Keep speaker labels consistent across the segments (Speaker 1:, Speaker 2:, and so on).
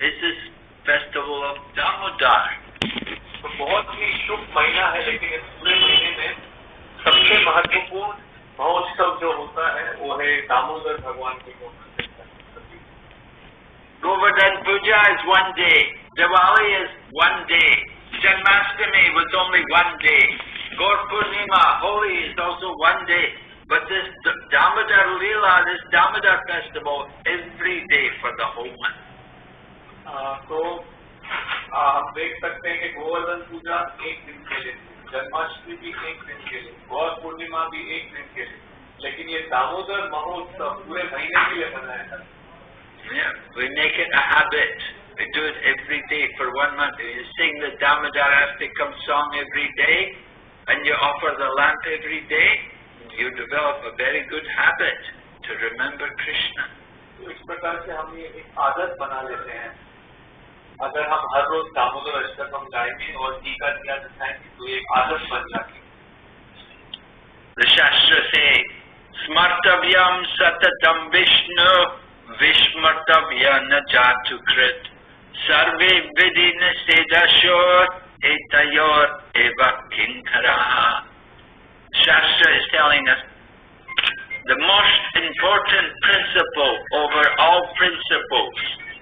Speaker 1: is this festival of Damodar.
Speaker 2: तो बहुत ही शुभ महीना है लेकिन इस पूरे महीने में सबसे महत्वपूर्ण महोत्सव जो होता है वो है दामोदर भगवान की Govardhan
Speaker 1: Govardhan Puja is one day. Diwali is one day. Janmashtami was only one day. Gaur Purnima, Holi is also one day. But this D- Damodar Leela, this Damodar festival, every day for the whole month.
Speaker 2: तो आप देख सकते हैं कि गोवर्धन पूजा एक दिन के लिए जन्माष्टमी भी एक दिन के लिए गौर पूर्णिमा भी एक दिन के लिए लेकिन ये दामोदर महोत्सव पूरे महीने के लिए
Speaker 1: Yeah, we make it a habit. We do it every day for one month. You sing the Damodar Ashtakam song every day and you offer the lamp every day. You develop a very good habit to remember Krishna.
Speaker 2: इस प्रकार से हम ये एक आदत बना लेते हैं अगर हम हर रोज दामोदर अष्टक हम गाएँगे और टीका दिया दिखाएँगे तो एक आदत बन जाएगी।
Speaker 1: शास्त्र से स्मर्तव्यम सततम विष्णु, विस्मर्तव्य न जातुकृत सर्वे विधि न से दशोर एतयोर एवं किंकरा Shastra is telling us the most important principle over all principles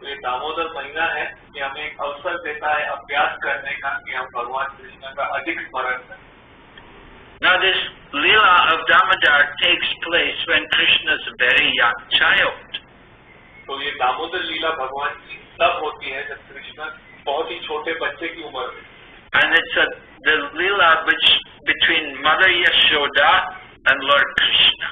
Speaker 2: तो ये दामोदर महीना है कि हमें एक अवसर देता है अभ्यास करने का कि हम भगवान कृष्ण का अधिक स्मरण करें
Speaker 1: Now this Leela of Damodar takes place when Krishna is a very young child.
Speaker 2: तो ये दामोदर लीला भगवान की तब होती है जब कृष्ण बहुत ही छोटे बच्चे की उम्र में
Speaker 1: And it's a, the Leela which between Mother Yashoda and Lord Krishna.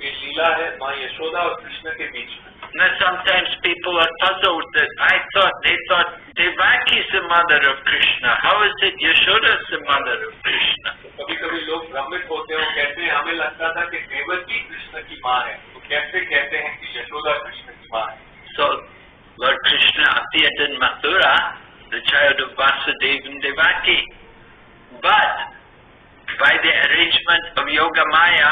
Speaker 2: ये लीला है माँ यशोदा और कृष्ण के बीच में
Speaker 1: Now sometimes people are puzzled that I thought they thought Devaki is the mother of Krishna. How is it Yashoda is the mother of Krishna?
Speaker 2: कभी कभी लोग भ्रमित होते हैं और कहते हैं हमें लगता था कि देवकी कृष्ण की माँ है तो कैसे कहते हैं कि यशोदा कृष्ण की माँ है
Speaker 1: So Lord Krishna appeared in Mathura, the child of Vasudeva and Devaki. But by the arrangement of Yoga Maya,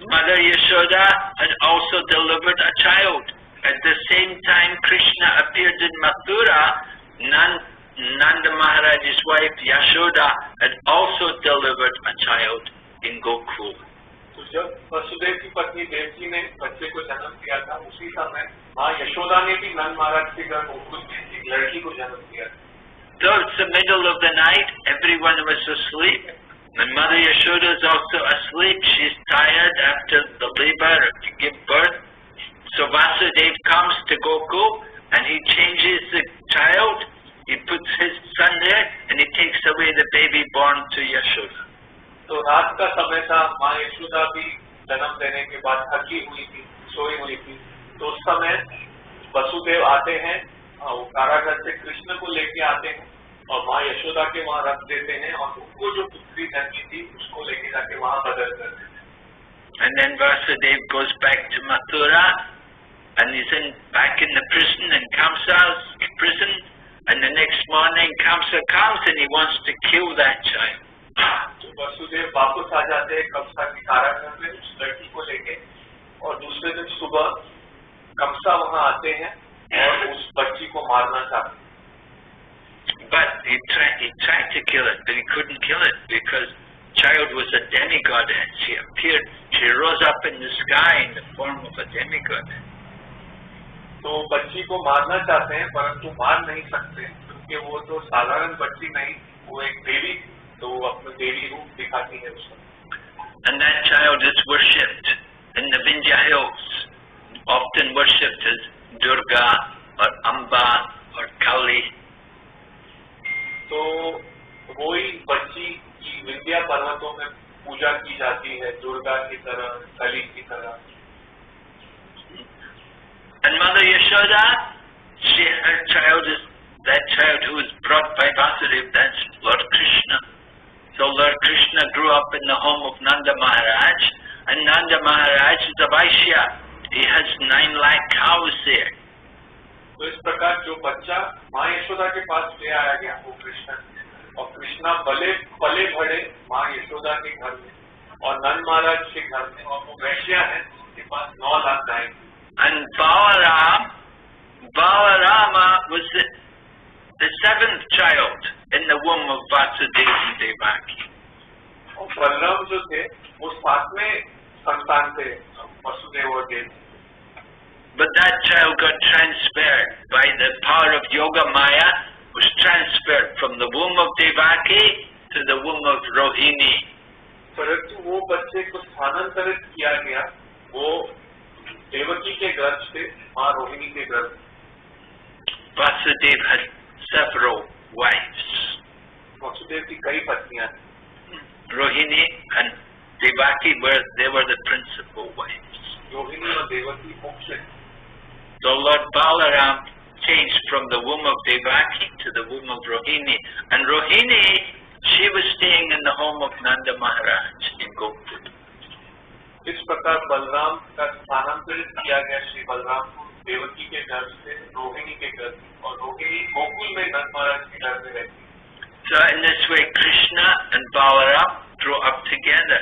Speaker 1: Mother Yashoda had also delivered a child. At the same time Krishna appeared in Mathura, Nan- Nanda Maharaj's wife Yashoda had also delivered a child in Gokul.
Speaker 2: तो जब वसुदेव की पत्नी देवकी ने बच्चे को जन्म दिया था उसी समय माँ यशोदा ने भी नंद महाराज के घर गोकुल में एक लड़की को जन्म दिया था
Speaker 1: Though it's the middle of the night, everyone was asleep. And Mother Yashoda is also asleep. She's tired after the labor to give birth. So Vasudev comes to Gokul and he changes the child. He puts his son there and he takes away the baby born to Yashoda.
Speaker 2: तो रात का समय था माँ यशोदा भी जन्म देने के बाद थकी हुई थी सोई हुई थी तो उस समय वसुदेव आते हैं वो कारागार से कृष्ण को लेके आते हैं और माँ यशोदा के वहाँ रख देते हैं और उनको जो पुत्री जन्मी थी उसको लेके जाके वहाँ बदल कर देते हैं
Speaker 1: And then Vasudev goes back to Mathura and he's in, back in the prison in Kamsa's prison. And the next morning Kamsa comes and he wants to kill that child.
Speaker 2: तो वसुदेव वापस आ जाते हैं कमसा के कारागार में उस लड़की को लेके और दूसरे दिन सुबह कमसा वहाँ आते हैं और उस बच्ची को मारना चाहते हैं
Speaker 1: But he tried, he tried to kill it, but he couldn't kill it because child was a demigoddess. She appeared, she rose up in the sky in the form of a demigod.
Speaker 2: तो बच्ची को मारना चाहते हैं परंतु मार नहीं सकते क्योंकि वो तो साधारण बच्ची नहीं वो एक देवी तो वो अपने देवी रूप दिखाती है उसका
Speaker 1: And that child is worshipped in the Vindhya hills, often worshipped as Durga or Amba or Kali.
Speaker 2: तो वही बच्ची की विंध्या पर्वतों में पूजा की जाती है दुर्गा की तरह कली की तरह
Speaker 1: And Mother Yashoda, she, her child is that child who was brought by Vasudev, that's Lord Krishna. So Lord Krishna grew up in the home of Nanda Maharaj, and Nanda Maharaj is a Vaishya. He has nine lakh cows there.
Speaker 2: तो इस प्रकार जो बच्चा माँ यशोदा के पास ले आया गया वो कृष्ण। और कृष्णा पले पले बड़े माँ यशोदा के घर में और नंद महाराज के घर में। और वो वैश्या है उसके पास नौ लाख गाय
Speaker 1: And Balaram, Balarama was the, the seventh child in the womb of Vasudeva and Devaki.
Speaker 2: और बलराम जो थे वो सातवें संतान थे वसुदेव और देव।
Speaker 1: But that child got transferred by the power of Yoga Maya, was transferred from the womb of Devaki to the womb of Rohini.
Speaker 2: परंतु वो बच्चे को स्थानांतरित किया गया वो देवकी के गर्भ से माँ रोहिणी के गर्भ
Speaker 1: Vasudeva had several wives.
Speaker 2: Vasudev की कई पत्नियां थी
Speaker 1: Rohini and Devaki were they were the principal wives.
Speaker 2: Rohini और देवकी मुख्य
Speaker 1: So Lord Balaram changed from the womb of Devaki to the womb of Rohini. And Rohini, she was staying in the home of Nanda Maharaj in Gokul.
Speaker 2: इस प्रकार बलराम का स्थानांतरित किया गया श्री बलराम को देवकी के घर से रोहिणी के घर और रोहिणी गोकुल में नंद महाराज के घर में रहती
Speaker 1: So in this way, Krishna and Balaram grew up together.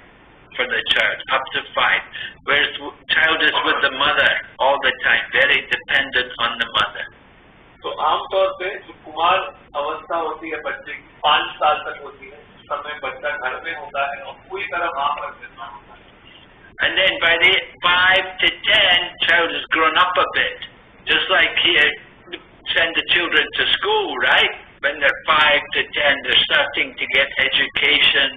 Speaker 1: for the child, up to five. Whereas w- child is with the mother all the time, very dependent on the mother.
Speaker 2: तो आमतौर पे जो कुमार अवस्था होती है बच्चे की पाँच साल तक होती है उस समय बच्चा घर में होता है और पूरी तरह माँ पर निर्भर होता है
Speaker 1: And then by the five to ten, child has grown up a bit. Just like here, send the children to school, right? When they're five to ten, they're starting to get education.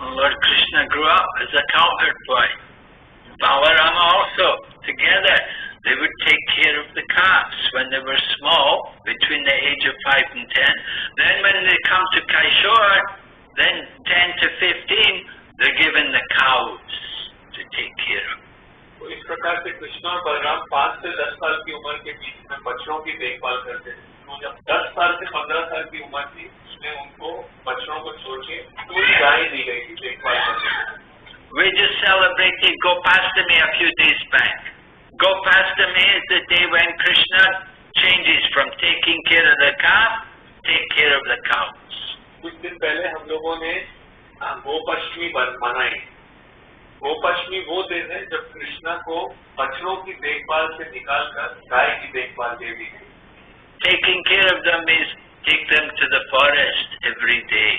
Speaker 1: Lord Krishna grew up as a cowherd boy. Balarama also, together, they would take care of the calves when they were small, between the age of 5 and 10. Then when they come to Kaishore, then 10 to 15, they're given the cows to take care of.
Speaker 2: तो इस प्रकार से कृष्ण और बलराम पाँच से दस साल की उम्र के बीच में बछड़ों की देखभाल करते थे तो जब दस साल से पंद्रह साल की उम्र थी उसमें उनको बछड़ों को छोड़ के पूरी गाय दी गई थी देखभाल करने।
Speaker 1: We just celebrated Gopastami a few days back. Gopastami is the day when Krishna changes from taking care of the calf, take care of the cows.
Speaker 2: कुछ दिन पहले हम लोगों ने गोपष्टमी मनाई गोपष्टमी वो दिन है जब कृष्णा को बछड़ों की देखभाल से निकालकर गाय की देखभाल दे दी गई
Speaker 1: Taking care of them is take them to the forest every day.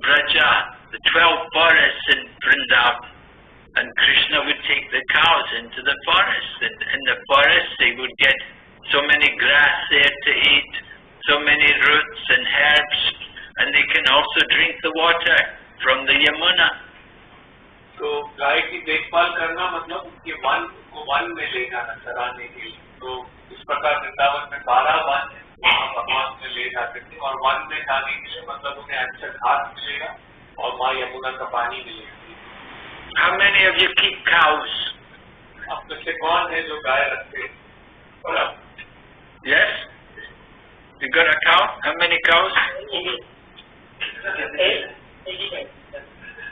Speaker 1: Braja, the twelve forests in Vrindavan. And Krishna would take the cows into the forest. And in the forest they would get so many grass there to eat, so many roots and herbs, and they can also drink the water from the Yamuna.
Speaker 2: तो गाय की देखभाल करना मतलब उसके one को one में ले जाना चराने के लिए तो इस प्रकार वृंदावन में बारह वन है वहाँ भगवान में ले जाते थे और वन में जाने के लिए मतलब उन्हें अच्छा घास मिलेगा और माँ यमुना का पानी मिलेगी
Speaker 1: How many of you keep cows?
Speaker 2: आप में से कौन है जो गाय रखते हैं? और अब
Speaker 1: Yes? You got a cow? How many cows?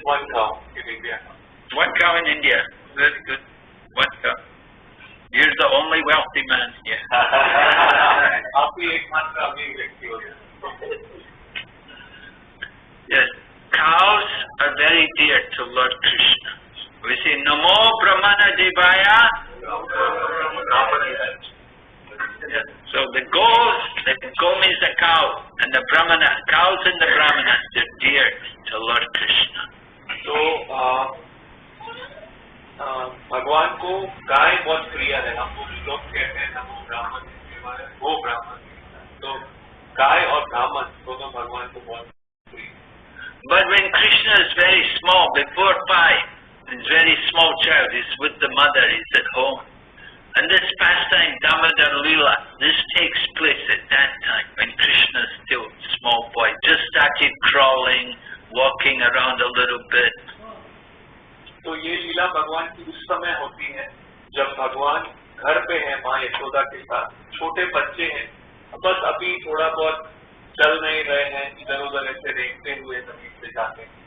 Speaker 2: One गाँव in India
Speaker 1: One cow in India. Very good. One cow. You're the only wealthy man here. yes, cows are very dear to Lord Krishna. We say, Namo Brahmana Devaya. So the goat, the go is the cow, and the Brahmana, cows and the Brahmanas, they're dear to Lord Krishna.
Speaker 2: So, uh, भगवान को गाय बहुत प्रिय है हम लोग कहते हैं नमो ब्राह्मण शिवाय, वो ब्राह्मण तो गाय और ब्राह्मण दोनों भगवान को बहुत प्रिय हैं।
Speaker 1: But when Krishna is very small, before five, he's very small child, he's with the mother, he's at home. And this pastime, Damodar Lila, this takes place at that time when Krishna is still a small boy, just started crawling, walking around a little bit.
Speaker 2: तो ये लीला भगवान की उस समय होती है जब भगवान घर पे है माँ यशोदा के साथ छोटे बच्चे हैं बस अभी थोड़ा बहुत चल नहीं रहे हैं इधर उधर ऐसे देखते हुए ज़मीन पे जाते हैं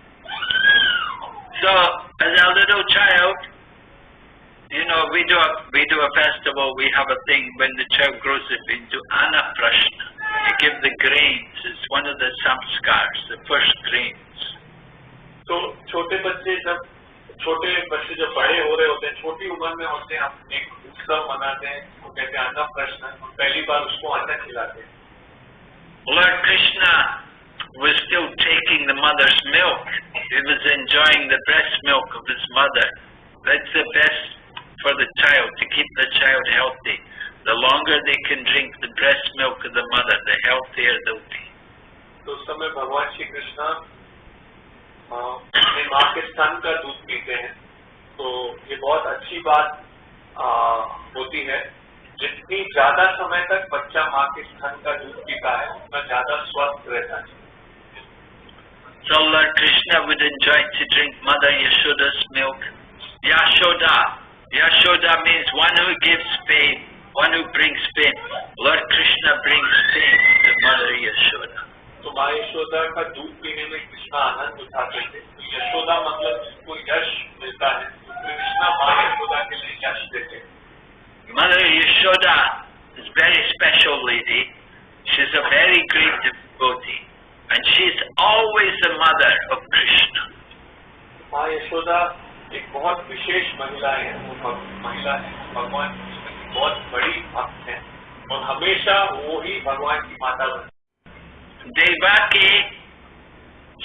Speaker 1: So, as a little child, you know, we do a, we do a festival, we have a thing when the child grows up into Anaprashna. You give the grains, it's one of the samskars, the first grains.
Speaker 2: तो छोटे बच्चे जब छोटे बच्चे जब बड़े हो रहे होते हैं छोटी उम्र में होते हैं हम एक उत्सव मनाते हैं वो कहते हैं अन्न प्रश्न पहली बार उसको अन्न खिलाते हैं
Speaker 1: Lord Krishna was still taking the mother's milk. He was enjoying the breast milk of his mother. That's the best for the child, to keep the child healthy. The longer they can drink the breast milk of the mother, the healthier they'll be.
Speaker 2: तो उस समय भगवान श्री कृष्ण अ, अपनी माँ के स्तन का दूध पीते हैं तो ये बहुत अच्छी बात अ, होती है जितनी ज़्यादा समय तक बच्चा माँ के स्तन का दूध पीता है उतना ज़्यादा स्वस्थ रहता है
Speaker 1: So Lord Krishna would enjoy to drink Mother Yashoda's milk. Yashoda. Yashoda means one who gives fame, one who brings fame. Lord Krishna brings fame to Mother Yashoda.
Speaker 2: तो माँ यशोदा का दूध पीने में कृष्णा आनंद उठाते थे तो यशोदा मतलब जिसको यश मिलता है तो कृष्णा माँ यशोदा के लिए यश देते हैं
Speaker 1: Mother Yashoda is a very special lady. She's a very great devotee. And she's always the mother of Krishna.
Speaker 2: माँ यशोदा एक बहुत विशेष महिला है वो महिला है भगवान की बहुत बड़ी भक्त है और हमेशा वो ही भगवान की माता बनती
Speaker 1: Devaki,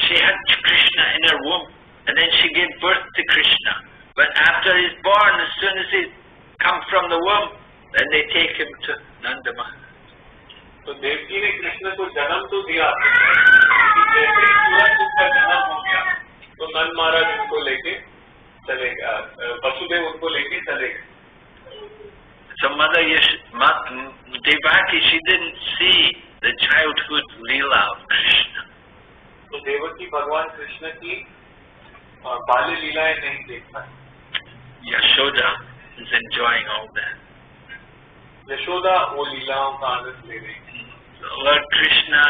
Speaker 1: she had Krishna in her womb, and then she gave birth to Krishna. But after he's born, as soon as he comes from the womb, then they take him to Nanda Maharaj.
Speaker 2: तो देवकी ने कृष्ण को जन्म तो दिया लेकिन जैसे ही तुरंत उसका जन्म हो गया तो नंद महाराज उनको लेके चले गए अ, वसुदेव उनको लेके चले गए
Speaker 1: So Mother Yash, Ma, Devaki, she didn't see the childhood Leela of Krishna.
Speaker 2: तो देवकी भगवान कृष्ण की अ, बाल्य लीलाएं नहीं देख पाई
Speaker 1: Yashoda is enjoying all that.
Speaker 2: Yashoda वो लीलाओं का आनंद ले रही थी
Speaker 1: Lord Krishna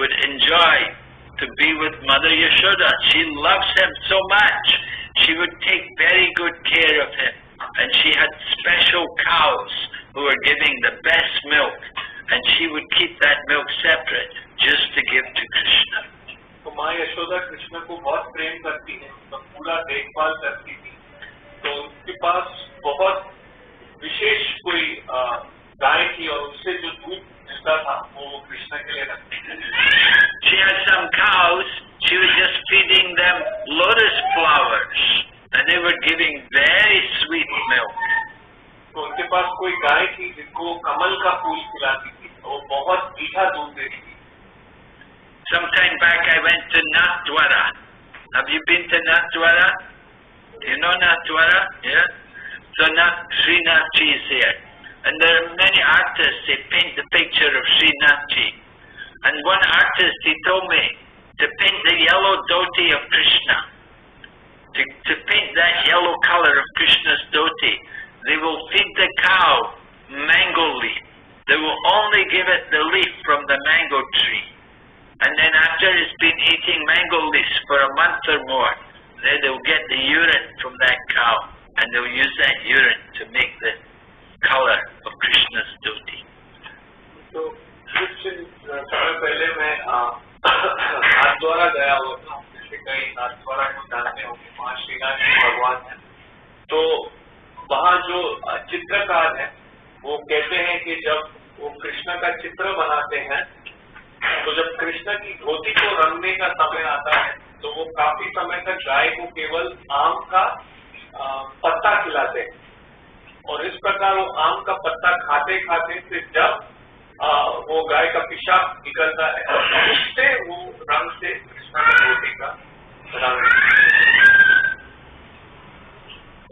Speaker 1: would enjoy to be with Mother Yashoda. She loves him so much. She would take very good care of him. And she had special cows who were giving the best milk. And she would keep that milk separate just to give to Krishna.
Speaker 2: तो माँ यशोदा कृष्ण को बहुत प्रेम करती है तो पूरा देखभाल करती थी तो उनके पास बहुत विशेष कोई अ, गाय थी और उससे जो दूध मिलता था वो वो कृष्ण के लिए रखती थी
Speaker 1: She had some cows. She was just feeding them lotus flowers. And they were giving very sweet milk.
Speaker 2: तो उनके पास कोई गाय थी जिनको कमल का फूल खिलाती थी तो वो बहुत मीठा दूध देती थी
Speaker 1: Some time back I went to Nathdwara. Have you been to Nathdwara? You know Nathdwara? Yeah? So Nath, Srinathji is there. And there are many artists, they paint the picture of Srinathji. And one artist, he told me to paint the yellow dhoti dhoti of Krishna. To, to paint that yellow color of Krishna's dhoti, They will feed the cow mango leaf. They will only give it the leaf from the mango tree. And then after it's been eating mango leaves for a month or more, then they'll get the urine from that cow and they'll use that urine to make the color of Krishna's dhoti.
Speaker 2: So, Christian, पहले गया को भगवान है तो वहाँ जो चित्रकार है वो कहते हैं कि जब वो कृष्ण का चित्र बनाते हैं तो जब कृष्ण की धोती को रंगने का समय आता है तो वो काफ़ी समय तक गाय को केवल आम का पत्ता खिलाते हैं। और इस प्रकार वो आम का पत्ता खाते खाते फिर जब आ, वो गाय का पिशाब निकलता है उससे वो रंग से कृष्ण का धोती का रंग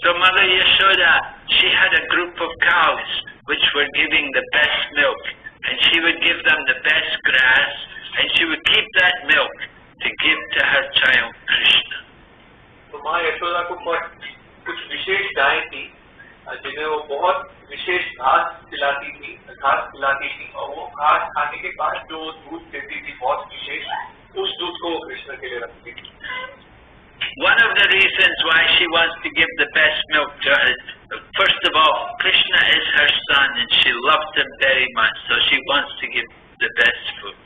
Speaker 1: So Mother Yashoda, she had a group of cows which were giving the best milk, and she would give them the best grass, and she would keep that milk to give to her child Krishna.
Speaker 2: तो माँ यशोदा को विशेष गाय थी जिन्हें वो बहुत विशेष घास खिलाती थी घास खिलाती थी और वो घास खाने के बाद जो दूध देती थी बहुत विशेष उस दूध को वो कृष्ण के लिए रखती थी
Speaker 1: One of the reasons why she wants to give the best milk to her, first of all, Krishna is her son and she loves him very much, so she wants to give the best food.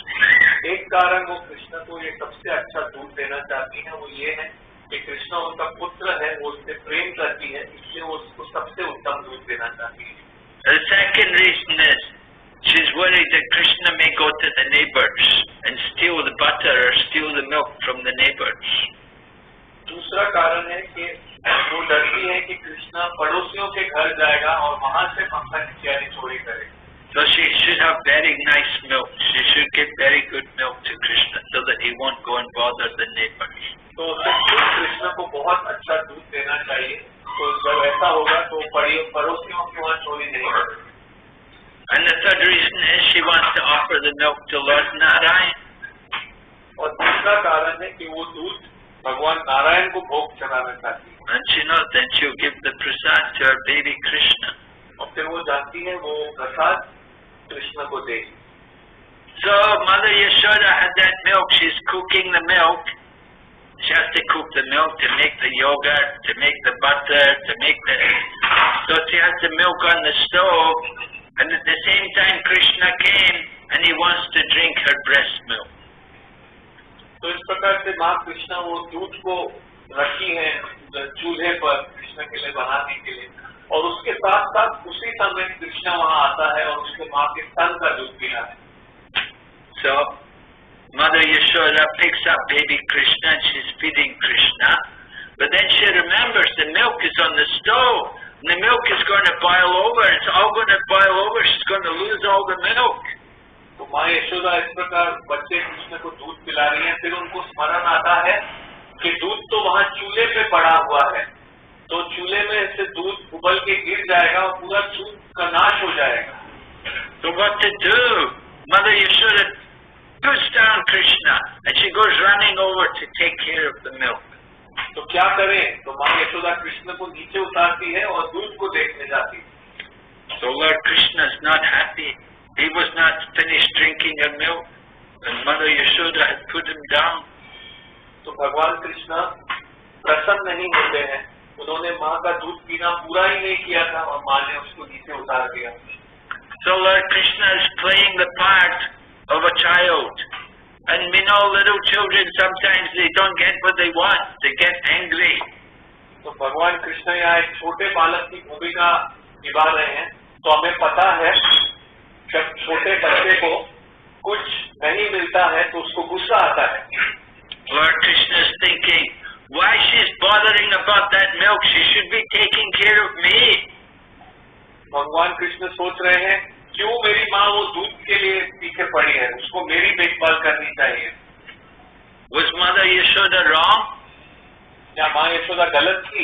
Speaker 2: एक कारण वो कृष्ण को ये सबसे अच्छा दूध देना चाहती है वो ये है कि कृष्ण उनका पुत्र है वो उससे प्रेम करती है इसलिए वो उसको सबसे उत्तम दूध देना चाहती है
Speaker 1: The second reason is she's worried that Krishna may go to the neighbors and steal the butter or steal the milk from the neighbors.
Speaker 2: दूसरा कारण है कि वो डरती है कि कृष्ण पड़ोसियों के घर जाएगा और वहाँ से मक्खन इत्यादि चोरी करेगा
Speaker 1: So she should have very nice milk. She should give very good milk to Krishna so that he won't go and bother the neighbors.
Speaker 2: तो खुद कृष्ण को बहुत अच्छा दूध देना चाहिए तो जब ऐसा होगा तो पड़ी- पड़ोसियों के वहाँ चोरी नहीं करेगा
Speaker 1: And the third reason is she wants to offer the milk to Lord Narayan.
Speaker 2: और दूसरा कारण है कि वो दूध भगवान नारायण को भोग चढ़ाना चाहती है
Speaker 1: And she knows then she'll give the prasad to her baby Krishna.
Speaker 2: और फिर वो जानती है वो प्रसाद कृष्ण को देगी
Speaker 1: So Mother Yashoda had that milk. She's cooking the milk. She has to cook the milk to make the yogurt, to make the butter, to make the. So she has the milk on the stove, and at the same time Krishna came and he wants to drink her breast milk.
Speaker 2: तो इस प्रकार से माँ कृष्ण वो दूध को रखी है चूल्हे पर कृष्ण के लिए बनाने के लिए और उसके साथ साथ उसी समय कृष्ण वहाँ आता है और उसके माँ के स्तन का दूध पीना है
Speaker 1: So Mother Yashoda picks up baby Krishna and she's feeding Krishna, but then she remembers the milk is on the stove. And the milk is going to boil over. It's all going to boil over. She's going to lose all the milk.
Speaker 2: तो माँ यशोदा इस प्रकार बच्चे कृष्ण को दूध पिला रही है फिर उनको स्मरण आता है कि दूध तो वहाँ चूल्हे पे पड़ा हुआ है तो चूल्हे में से दूध उबल के गिर जाएगा और पूरा दूध का नाश हो जाएगा
Speaker 1: what to do? Mother Yashoda puts down Krishna and she goes running over to take care of the milk.
Speaker 2: तो क्या करें तो माँ यशोदा कृष्ण को नीचे उतारती है और दूध को देखने जाती है
Speaker 1: So Lord Krishna is not happy. He was not finished drinking her milk. And Mother Yashoda had put him down.
Speaker 2: तो भगवान कृष्ण प्रसन्न नहीं होते हैं उन्होंने माँ का दूध पीना पूरा ही नहीं किया था और माँ ने उसको नीचे उतार दिया
Speaker 1: So Lord Krishna is playing the part of a child. And we know little children sometimes they don't get what they want. They get angry.
Speaker 2: तो भगवान कृष्ण यहाँ एक छोटे बालक की भूमिका निभा रहे हैं तो हमें पता है जब छोटे बच्चे को कुछ नहीं मिलता है तो उसको गुस्सा आता है
Speaker 1: Lord Krishna is thinking, why she's bothering about that milk? She should be taking care of me.
Speaker 2: भगवान कृष्ण सोच रहे हैं क्यों मेरी माँ वो दूध के लिए पीछे पड़ी है उसको मेरी देखभाल करनी चाहिए
Speaker 1: Was Mother Yashoda wrong?
Speaker 2: क्या माँ यशोदा गलत थी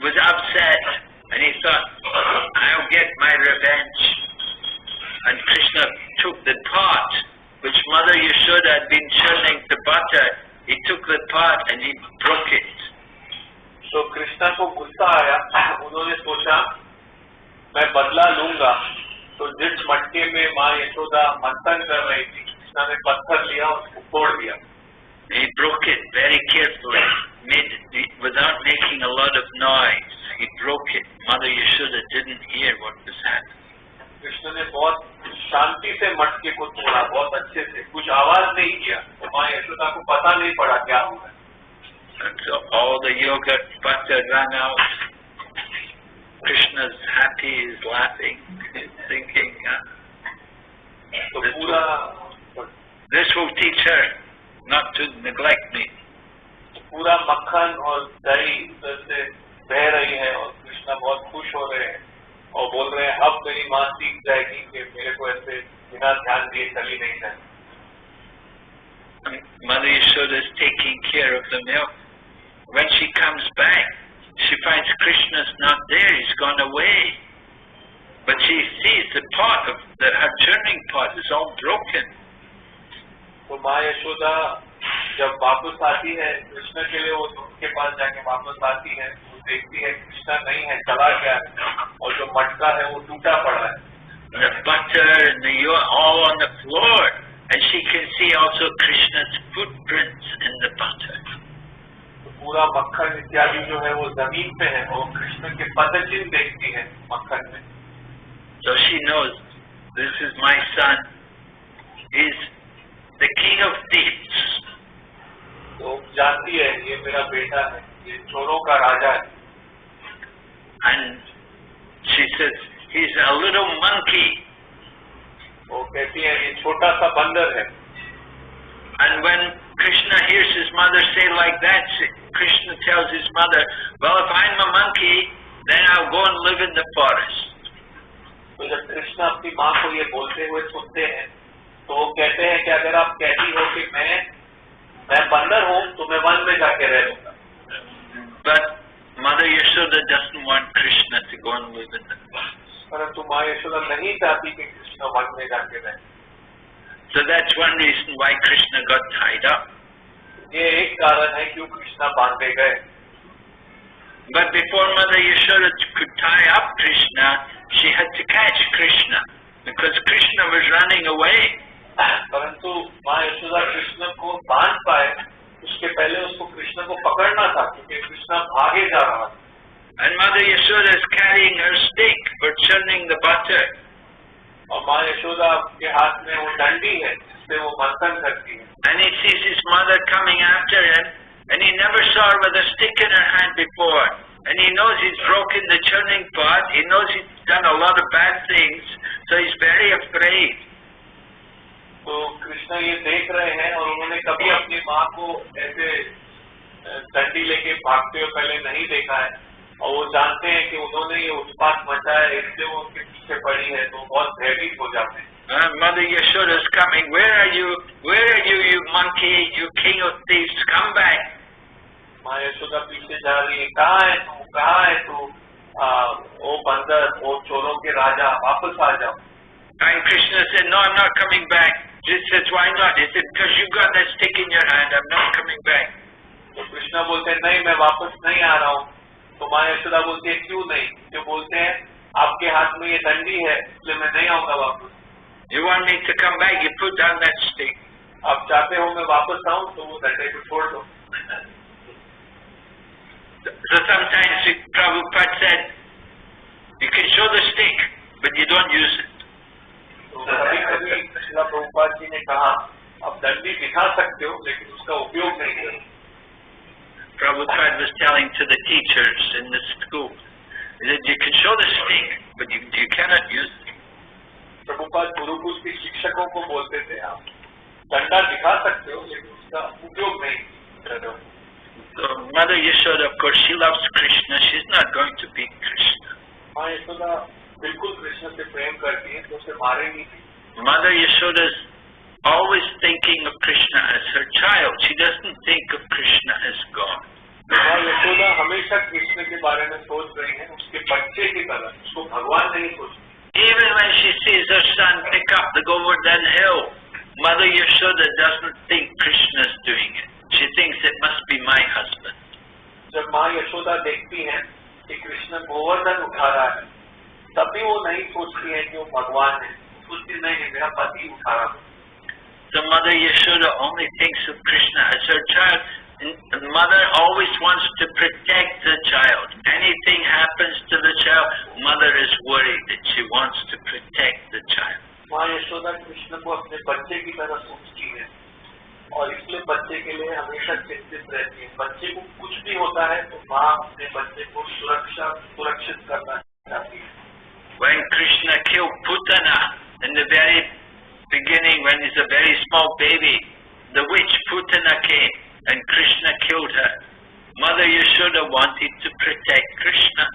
Speaker 1: was upset and he thought, I'll get my revenge. And Krishna took the pot which Mother Yashoda had been churning the butter. He took the pot and he broke it.
Speaker 2: तो कृष्णा को गुस्सा आया उन्होंने सोचा मैं बदला लूंगा तो जिस मटके में माँ यशोदा मंथन कर रही थी कृष्णा ने पत्थर लिया और उसको फोड़ दिया
Speaker 1: He broke it very carefully, made without making a lot of noise. He broke it. Mother Yashoda didn't hear what was happening.
Speaker 2: Krishna ने बहुत शांति से मटके को तोड़ा बहुत अच्छे से कुछ आवाज नहीं किया तो माँ यशोदा को पता नहीं पड़ा क्या हुआ है।
Speaker 1: And so all the yogurt butter ran out. Krishna's happy, he's laughing, he's thinking, huh?
Speaker 2: तो
Speaker 1: This
Speaker 2: पूरा
Speaker 1: this will teach her not to neglect me.
Speaker 2: पूरा मक्खन और दही उधर से बह रही है और कृष्णा बहुत खुश हो रहे हैं और बोल रहे हैं अब मेरी माँ सीख जाएगी कि मेरे को ऐसे बिना ध्यान दिए चली नहीं जाए
Speaker 1: And Mother Yashoda is taking care of the milk. When she comes back, she finds Krishna's not there, he's gone away. But she sees the pot of the her churning pot is all broken.
Speaker 2: तो माँ यशोदा जब वापस आती है कृष्ण के लिए वो दूध के पास जाके वापस आती है वो देखती है कृष्णा नहीं है चला गया है और जो मटका है वो टूटा पड़ा है
Speaker 1: And the butter and the yo- all on the floor. And she can see also Krishna's footprints in the butter.
Speaker 2: तो पूरा मक्खन इत्यादि जो है वो जमीन पे है और कृष्ण के पदचिन्ह देखती है मक्खन में
Speaker 1: So she knows this is my son. He's the king of thieves.
Speaker 2: तो जानती है ये मेरा बेटा है ये चोरों का राजा है
Speaker 1: And she says, he's a little monkey.
Speaker 2: वो कहती है ये छोटा सा बंदर है
Speaker 1: And when Krishna hears his mother say like that, she- Krishna tells his mother, well, if I'm a monkey, then I'll go and live in the forest.
Speaker 2: तो जब कृष्ण अपनी माँ को ये बोलते हुए सुनते हैं तो वो कहते हैं कि अगर आप कहती हो कि मैं मैं बंदर हूँ तो मैं वन में जाके रह लूँगा
Speaker 1: But Mother Yashoda doesn't want Krishna to go and live in the forest.
Speaker 2: परंतु माँ यशोदा नहीं चाहती कि कृष्ण वन में जाके रहे
Speaker 1: So that's one reason why Krishna got tied up.
Speaker 2: ये एक कारण है क्यों कृष्णा बांधे गए
Speaker 1: But before Mother Yashoda could tie up Krishna, she had to catch Krishna because Krishna was running away.
Speaker 2: परंतु माँ यशोदा कृष्ण को बांध पाए उसके पहले उसको कृष्ण को पकड़ना था क्योंकि कृष्ण भागे जा रहा था
Speaker 1: And Mother Yashoda is carrying her stick for churning the butter.
Speaker 2: और माँ यशोदा के हाथ में वो डंडी है जिससे वो मंथन करती है
Speaker 1: And he sees his mother coming after him, and he never saw her with a stick in her hand before. And he knows he's broken the churning pot, he knows he's done a lot of bad things, so he's very afraid.
Speaker 2: तो कृष्ण ये देख रहे हैं और उन्होंने कभी अपनी माँ को ऐसे डंडी लेके भागते हुए पहले नहीं देखा है और वो जानते हैं कि उन्होंने ये उत्पात मचा है, इसलिए वो उनके पीछे पड़ी है तो बहुत भयभीत हो जाते हैं
Speaker 1: Uh, Mother Yashoda is coming. Where are you? Where are you, you monkey? You king of thieves? Come back.
Speaker 2: माँ यशोदा पीछे जा रही है कहाँ है तू कहाँ है तू ओ बंदर ओ चोरों के राजा वापस आ जाओ
Speaker 1: And Krishna said, No, I'm not coming back. She says, Why not? He said, Because you got that stick in your hand, I'm not coming back.
Speaker 2: तो कृष्णा बोलते हैं नहीं मैं वापस नहीं आ रहा हूँ तो माँ यशोदा बोलती है क्यों नहीं जो बोलते हैं आपके हाथ में ये डंडी है इसलिए मैं नहीं आऊंगा वापस
Speaker 1: You want me to come back? You put down that stick.
Speaker 2: आप चाहते हो मैं वापस आऊं तो वो डंडे को छोड़ दो
Speaker 1: So sometimes Prabhupada said, You can show the stick, but you don't use it.
Speaker 2: तो कभी कभी शिला प्रभुपाद जी ने कहा आप डंडी दिखा सकते हो लेकिन उसका उपयोग नहीं करो
Speaker 1: Prabhupada was telling to the teachers in the school that you can show the stick, but you, you cannot use it.
Speaker 2: Prabhupada Gurukul के शिक्षकों को बोलते थे आप डंडा दिखा सकते हो लेकिन उसका उपयोग नहीं रहे हो
Speaker 1: So Mother Yashoda, of course, she loves Krishna. She's not going to beat Krishna.
Speaker 2: माँ यशोदा बिल्कुल कृष्ण से प्रेम करती है तो उसे मारेंगी नहीं
Speaker 1: Mother Yashoda's always thinking of Krishna as her child. She doesn't think of Krishna as God.
Speaker 2: माँ यशोदा हमेशा कृष्ण के बारे में सोच रही है उसके बच्चे की तरह उसको भगवान नहीं सोचती
Speaker 1: Even when she sees her son pick up the Govardhan hill, Mother Yashoda doesn't think Krishna's doing it. She thinks it must be my husband.
Speaker 2: जब माँ यशोदा देखती है कि कृष्ण गोवर्धन उठा रहा है तभी वो नहीं सोचती है कि वो भगवान है सोचती नहीं मेरा पति उठा रहा है
Speaker 1: So Mother Yashoda only thinks of Krishna as her child. And the mother always wants to protect the child. Anything happens to the child, mother is worried that she wants to protect the child.
Speaker 2: माँ यशोदा कृष्ण को अपने बच्चे की तरह सोचती है और इसलिए बच्चे के लिए हमेशा चिंतित रहती है बच्चे को कुछ भी होता है तो माँ अपने बच्चे को सुरक्षा सुरक्षित करना है
Speaker 1: Krishna killed Putana in the very beginning when he's a very small baby. The witch Putana came and Krishna killed her. Mother Yashoda wanted to protect Krishna.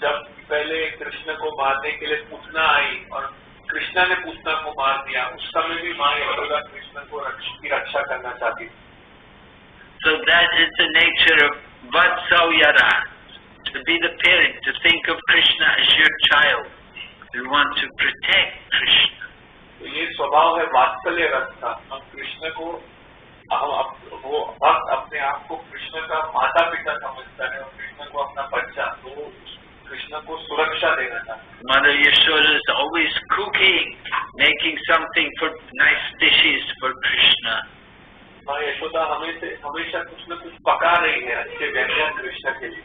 Speaker 2: जब पहले कृष्ण को मारने के लिए पूतना आई और कृष्णा ने पूतना को मार दिया उस
Speaker 1: So that is the nature of Vatsalya rasa, to be the parent, to think of Krishna as your child. You want to protect Krishna.
Speaker 2: तो ये स्वभाव है वात्सल्य रस का हम कृष्ण को हम वो भक्त अपने आप को कृष्ण का माता पिता समझता है और कृष्ण को अपना बच्चा तो कृष्ण को सुरक्षा देना चाहता
Speaker 1: Mother Yashoda is always cooking, making something for nice dishes for Krishna.
Speaker 2: माँ यशोदा हमें से हमेशा कुछ न कुछ पका रही है अच्छे व्यंजन कृष्ण के लिए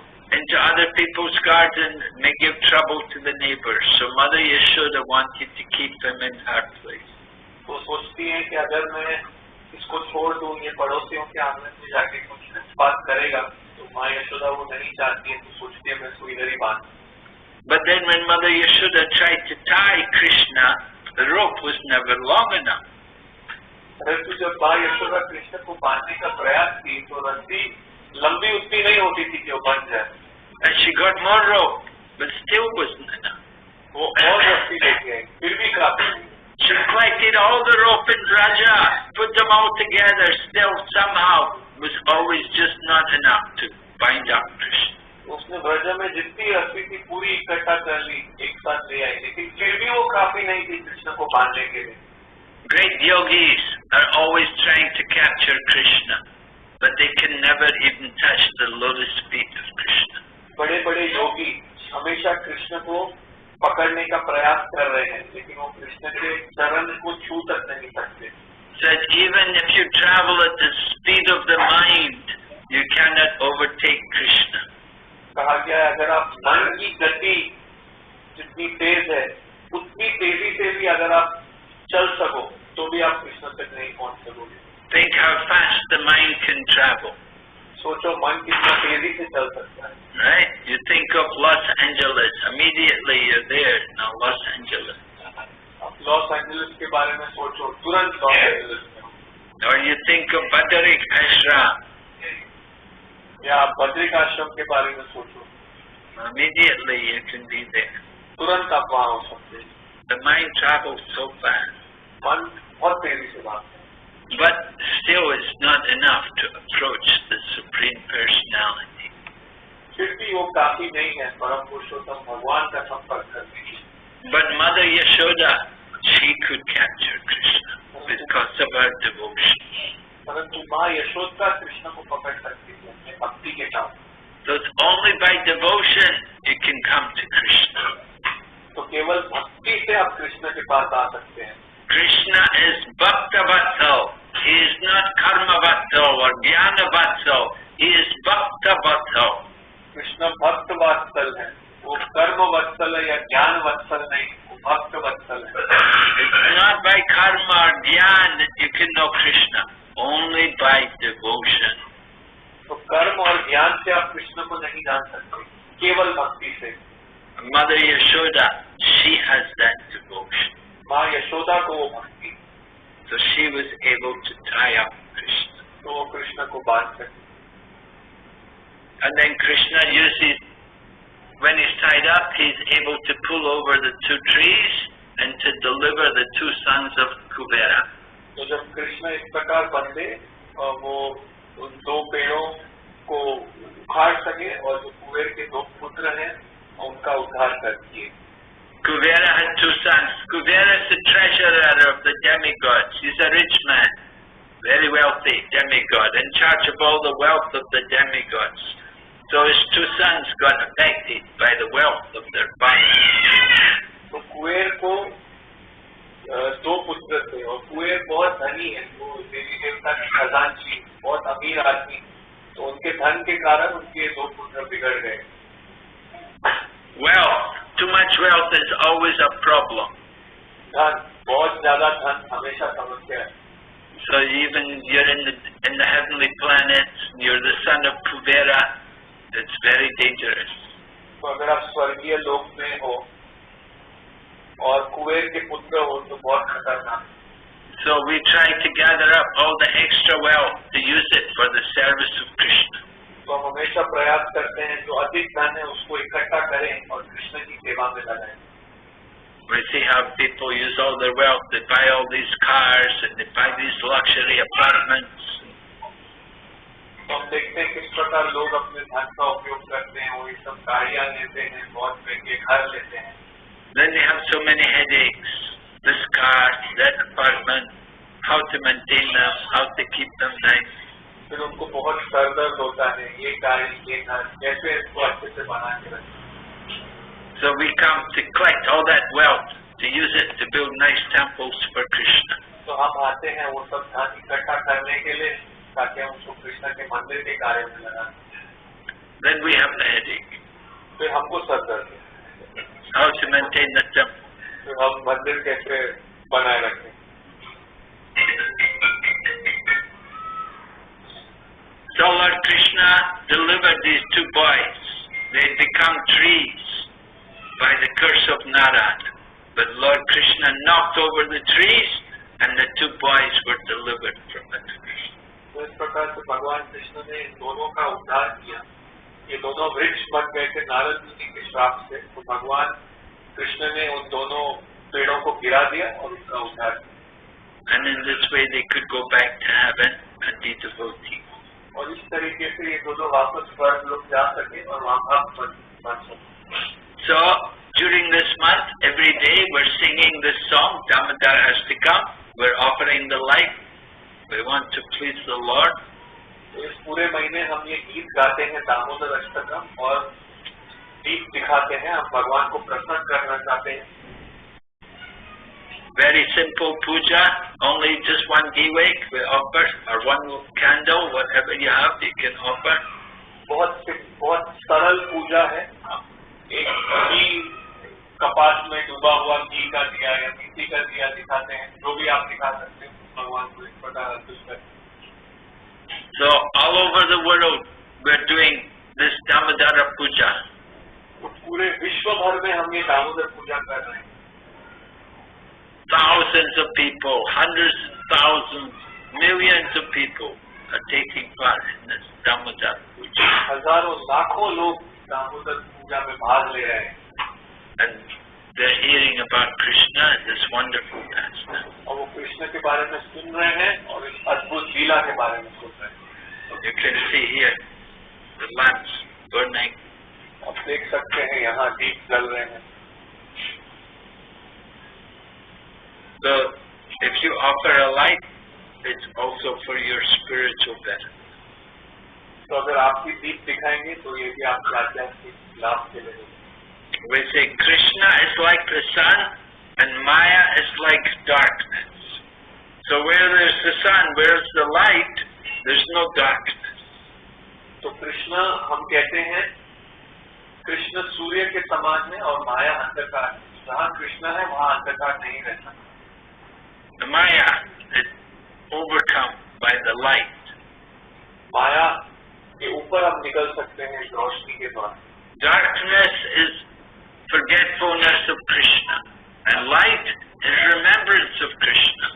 Speaker 1: into other people's garden, it may give trouble to the neighbors. So Mother Yashoda wanted to keep him in her place.
Speaker 2: तो सोचती है कि अगर मैं इसको छोड़ दूं ये पड़ोसियों के आंगन में जाके कुछ बात करेगा तो माँ यशोदा वो नहीं चाहती है तो सोचती है मैं इसको इधर ही बांध दूं।
Speaker 1: But then when Mother Yashoda tried to tie Krishna, the rope was never long enough.
Speaker 2: परंतु जब माँ यशोदा कृष्ण को बांधने का प्रयास की तो रस्सी लंबी उतनी नहीं होती थी कि वो बन जाए
Speaker 1: and she got more rope, but still wasn't enough.
Speaker 2: All the रस्सी लेके आई
Speaker 1: She collected all the rope in Braja, put them all together, still somehow was always just not enough to bind up Krishna.
Speaker 2: उसने ब्रजा में जितनी रस्सी थी पूरी इकट्ठा कर ली एक साथ ले आई लेकिन फिर भी वो काफी नहीं थी कृष्ण को बांधने के लिए
Speaker 1: Great yogis are always trying to capture Krishna, but they can never even touch the lotus feet of Krishna.
Speaker 2: बड़े बड़े योगी हमेशा कृष्ण को पकड़ने का प्रयास कर रहे हैं लेकिन वो कृष्ण के चरण को छू तक नहीं सकते।
Speaker 1: Said even if you travel at the speed of the mind, you cannot overtake Krishna.
Speaker 2: कहा गया अगर आप मन की गति जितनी तेज है उतनी तेज़ी से भी अगर आप चल सको तो भी आप कृष्ण तक नहीं पहुँच सकोगे।
Speaker 1: Think how fast the mind can travel,
Speaker 2: सोचो मन कितना तेज़ी से चल सकता है
Speaker 1: right? You think of Los Angeles, immediately you're there. Now Los Angeles.
Speaker 2: Los Angeles के बारे में सोचो तुरंत लॉस एंजलिस में
Speaker 1: Or you think of Badarik Ashram,
Speaker 2: या आप बद्रिक आश्रम के बारे में सोचो
Speaker 1: immediately you can be there.
Speaker 2: तुरंत आप वहाँ हो सकते हैं
Speaker 1: The mind travels so fast.
Speaker 2: मन बहुत तेज़ी से भागता है
Speaker 1: But still it's not enough to approach the Supreme Personality.
Speaker 2: फिर भी भी वो काफी नहीं है परम पुरुषोत्तम भगवान का संपर्क करने की
Speaker 1: But Mother Yashoda, she could capture Krishna because of her devotion.
Speaker 2: परंतु माँ यशोदा कृष्ण को पकड़ सकती है अपने भक्ति के काम
Speaker 1: So it's only by devotion you can come to Krishna.
Speaker 2: तो केवल भक्ति से आप कृष्ण के पास आ सकते हैं
Speaker 1: Krishna is Bhakta Vatsal. He is not Karma Vatsal or Jnana Vatsal. He is Bhakta Vatsal.
Speaker 2: Krishna भक्त वत्सल है वो कर्म वत्सल है या ज्ञान वत्सल नहीं वो भक्त वत्सल है
Speaker 1: by karma or jnana that you can know Krishna. Only by devotion.
Speaker 2: तो कर्म और ज्ञान से आप कृष्ण को नहीं जान सकते केवल भक्ति से
Speaker 1: Mother Yashoda, she has that devotion.
Speaker 2: माँ यशोदा को वो भक्ति
Speaker 1: So she was able to tie up Krishna.
Speaker 2: तो वो कृष्ण को बांध सकती
Speaker 1: And then Krishna uses, when he's tied up, he's able to pull over the two trees and to deliver the two sons of Kuvera.
Speaker 2: तो जब कृष्ण इस प्रकार बंधे और वो उन दो पेड़ों को उखाड़ सके और जो कुबेर के दो पुत्र हैं उनका उद्धार कर दिए
Speaker 1: Kuvera had two sons. Kuvera is the treasurer of the demigods. He's a rich man, very wealthy demigod, in charge of all the wealth of the demigods. So his two sons got affected by the wealth of their father.
Speaker 2: तो कुबेर को अ, दो पुत्र थे और कुबेर बहुत धनी है वो देवी देवता की खजांची बहुत अमीर आदमी तो उनके धन के कारण उनके दो पुत्र बिगड़ गए
Speaker 1: Wealth, too much wealth is always a problem.
Speaker 2: धन बहुत ज्यादा धन हमेशा समस्या है
Speaker 1: So even you're in the in the heavenly planets, you're the son of Kuvera, it's very dangerous.
Speaker 2: तो अगर आप स्वर्गीय लोक में हो और कुबेर के पुत्र हो तो बहुत खतरनाक है।
Speaker 1: So we try to gather up all the extra wealth to use it for the service of Krishna.
Speaker 2: तो हम हमेशा प्रयास करते हैं जो अधिक धन है उसको इकट्ठा करें और कृष्ण की सेवा में लगाएँ
Speaker 1: We see how people use all their wealth, they buy all these cars and they buy these luxury apartments.
Speaker 2: तो हम देखते हैं किस प्रकार लोग अपने धन का उपयोग करते हैं वो ये सब गाड़ियाँ लेते हैं बहुत महँगे घर लेते हैं
Speaker 1: Then they have so many headaches. This car, that apartment, how to maintain them, how to keep them nice.
Speaker 2: फिर उनको बहुत सर दर्द होता है ये गाड़ी ये घर कैसे इसको अच्छे से बना के रखें
Speaker 1: So we come to collect all that wealth to use it to build nice temples for Krishna.
Speaker 2: तो हम आते हैं वो सब धन इकट्ठा करने के लिए ताकि हम उसको कृष्ण के मंदिर के कार्य में लगा सकें।
Speaker 1: Then we have the headache.
Speaker 2: फिर हमको सर दर्द है
Speaker 1: How to maintain the temple.
Speaker 2: फिर हम मंदिर कैसे बनाए रखें
Speaker 1: Lord Krishna delivered these two boys. They had become trees by the curse of Narad. But Lord Krishna knocked over the trees and the two boys were delivered from the curse.
Speaker 2: तो इस प्रकार से भगवान कृष्ण ने इन दोनों का उद्धार किया ये दोनों वृक्ष बन गए थे नारद मुनि के श्राप से तो भगवान कृष्ण ने उन दोनों पेड़ों को गिरा दिया और उनका उद्धार किया
Speaker 1: And in this way they could go back to heaven and be devotees.
Speaker 2: और इस तरीके से ये दोनों वापस स्वर्ग लोग जा सके और वहाँ भक्त बन सके
Speaker 1: So during this month, every day we're singing this song, Damodar come. We're offering the life. We want to please the Lord.
Speaker 2: तो इस पूरे महीने हम ये गीत गाते हैं दामोदर अष्टकम और दीप दिखाते हैं हम भगवान को प्रसन्न करना चाहते हैं
Speaker 1: Very simple puja, only just one giwek we offer, or one candle, whatever you have, you can offer.
Speaker 2: बहुत बहुत सरल पूजा है एक घी कपास में डूबा हुआ घी का दिया या मिट्टी का दिया दिखाते हैं जो भी आप दिखा सकते हैं भगवान को इस प्रकार अर्पित करें
Speaker 1: So all over the world, we're doing this Damodara puja.
Speaker 2: तो पूरे विश्व भर में हम ये दामोदर पूजा कर रहे हैं
Speaker 1: Thousands of people, hundreds of thousands, millions of people are taking part in this Damodara puja.
Speaker 2: हजारों लाखों लोग दामोदर पूजा में भाग ले रहे हैं
Speaker 1: And they're hearing about Krishna and this wonderful pastime.
Speaker 2: और वो कृष्ण के बारे में सुन रहे हैं और इस अद्भुत लीला के बारे में सुन रहे हैं
Speaker 1: You can see here the lamps burning
Speaker 2: देख सकते हैं यहाँ दीप जल रहे हैं
Speaker 1: So if you offer a light, it's also for your spiritual benefit.
Speaker 2: तो अगर आप भी दीप दिखाएंगे तो ये भी आपके आध्यात्मिक लाभ के लिए होगा।
Speaker 1: We say Krishna is like the sun and Maya is like darkness. So where there's the sun, where's the light, there's no darkness.
Speaker 2: तो कृष्ण हम कहते हैं कृष्ण सूर्य के समान है और माया अंधकार है जहाँ कृष्ण है वहाँ अंधकार नहीं रहता
Speaker 1: The Maya is overcome by the light.
Speaker 2: माया के ऊपर हम निकल सकते हैं इस रोशनी के द्वारा
Speaker 1: Darkness is forgetfulness of Krishna. And light is remembrance of Krishna.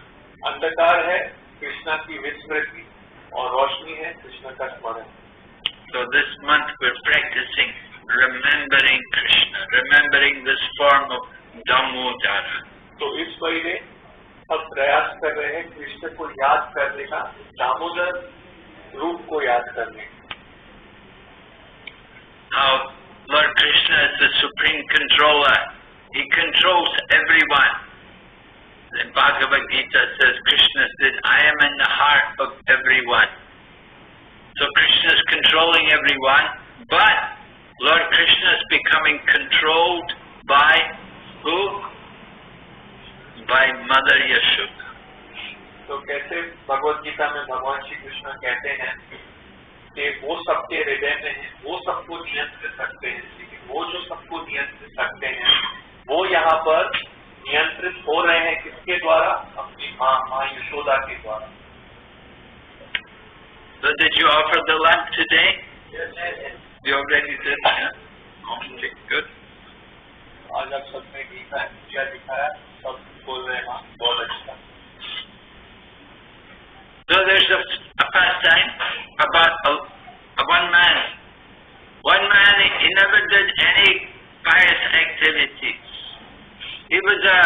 Speaker 2: अंधकार है कृष्ण की विस्मृति और रोशनी है कृष्ण का स्मरण
Speaker 1: So this month we're practicing remembering Krishna, remembering this form of Damodara.
Speaker 2: तो इस महीने हम प्रयास कर रहे हैं कृष्ण को याद करने का दामोदर रूप को याद करने का
Speaker 1: Now, Lord Krishna is the supreme controller. He controls everyone. The Bhagavad Gita says, Krishna said, I am in the heart of everyone. So Krishna is controlling everyone, but Lord Krishna is becoming controlled by who? By Mother Yashoda.
Speaker 2: तो कैसे भगवत गीता में भगवान श्री कृष्ण कहते हैं कि वो सबके हृदय में है वो सबको नियंत्रित रखते हैं लेकिन वो जो सबको नियंत्रित रखते हैं वो यहाँ पर नियंत्रित हो रहे हैं किसके द्वारा अपनी माँ माँ यशोदा के द्वारा
Speaker 1: So did you offer the lamp today? Yes, yes. You already did? Yeah? Okay, good.
Speaker 2: आज आप सबने गीता दिखाया सब बोल रहे हैं हाँ बहुत अच्छा
Speaker 1: So there's a, a pastime about a, a one man. One man, he, he never did any pious activities. He was a,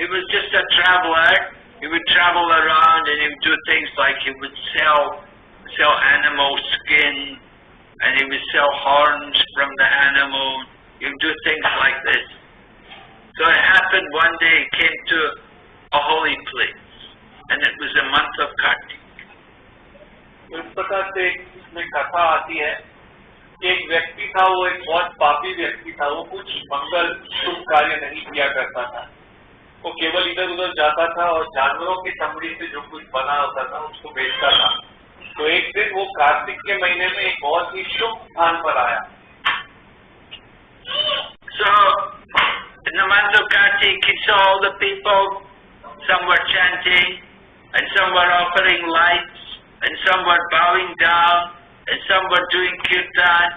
Speaker 1: he was just a traveler. He would travel around and he would do things like he would sell, sell animal skin and he would sell horns from the animal. He would do things like this. So it happened one day he came to a holy place and it was the month of Kartik.
Speaker 2: इस प्रकार से इसमें कथा आती है एक व्यक्ति था वो एक बहुत पापी व्यक्ति था वो कुछ मंगल शुभ कार्य नहीं किया करता था। वो केवल इधर उधर जाता था और जानवरों की चमड़ी से जो कुछ बना होता था उसको बेचता था। तो एक दिन वो कार्तिक के महीने में एक बहुत ही शुभ स्थान पर आया।
Speaker 1: So, in the month of Kartik, he saw all the people, some were chanting, and some were offering lights, and some were bowing down, and some were doing kirtan,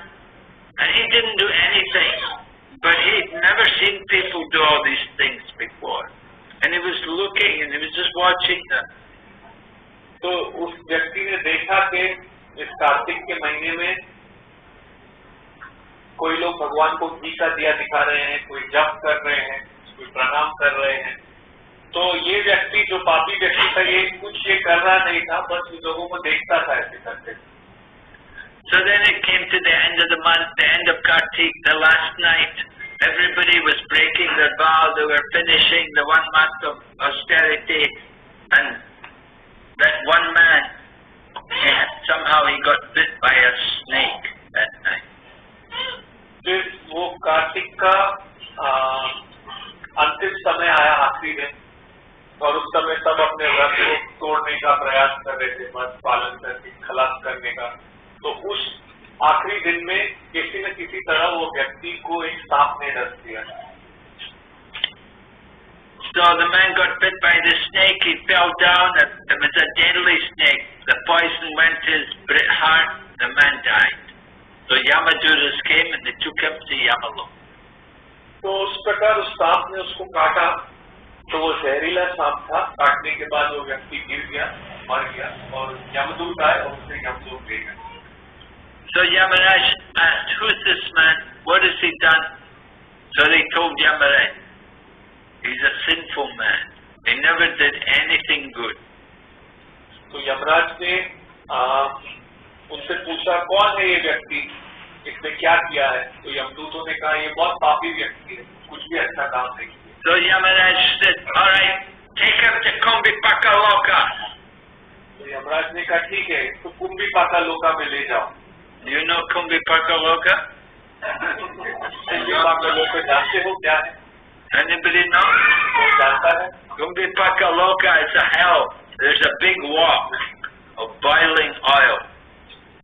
Speaker 1: and he didn't do anything. But he'd never seen people do all these things before. And he was looking, and he was just watching them.
Speaker 2: तो उस व्यक्ति ने देखा कि इस कार्तिक के महीने में कोई लोग भगवान को घी का दिया दिखा रहे हैं कोई जप कर रहे हैं कोई प्रणाम कर रहे हैं तो ये व्यक्ति जो पापी व्यक्ति था ये कुछ ये कर रहा नहीं था बस उन लोगों को देखता था ऐसे करते
Speaker 1: So then it came to the end of the month, the end of Kartik, the last night. Everybody was breaking their vow. They were finishing the one month of austerity. And that one man, he had- somehow he got bit by a snake that night.
Speaker 2: फिर वो कार्तिक का अंतिम समय आया आखिरी दिन और उस समय सब अपने व्रत को तोड़ने का प्रयास कर रहे थे मत पालन करके, खलास करने का तो उस आखिरी दिन में किसी न किसी तरह वो व्यक्ति को एक सांप ने डस दिया
Speaker 1: So the man got bit by the snake. He fell down. It was a deadly snake. The poison went to his heart. The man died. So Yamadutas came and they took him to Yamalok.
Speaker 2: तो उस प्रकार उस सांप ने उसको काटा तो वो जहरीला सांप था काटने के बाद वो व्यक्ति गिर गया मर गया और यमदूत आए और उसे यमदूत ले गए
Speaker 1: So Yamaraj asked, who is this man? What has he done? So they told Yamaraj, he's a sinful man. He never did anything good.
Speaker 2: So Yamaraj ne उनसे पूछा कौन है ये व्यक्ति इसने क्या किया है तो यमदूतों ने कहा ये बहुत पापी व्यक्ति है कुछ भी अच्छा काम नहीं किया
Speaker 1: So Yamaraj said, all right, take him to Kumbhipaka Loka.
Speaker 2: तो यमराज ने कहा ठीक है तो कुंभी पाका लोका में ले जाओ
Speaker 1: You know Kumbhipaka Loka?
Speaker 2: कुंभी पाका लोका जानते हो क्या है
Speaker 1: Anybody know?
Speaker 2: कोई जानता है
Speaker 1: Kumbhipaka Loka is a hell. There's a big wok of boiling oil.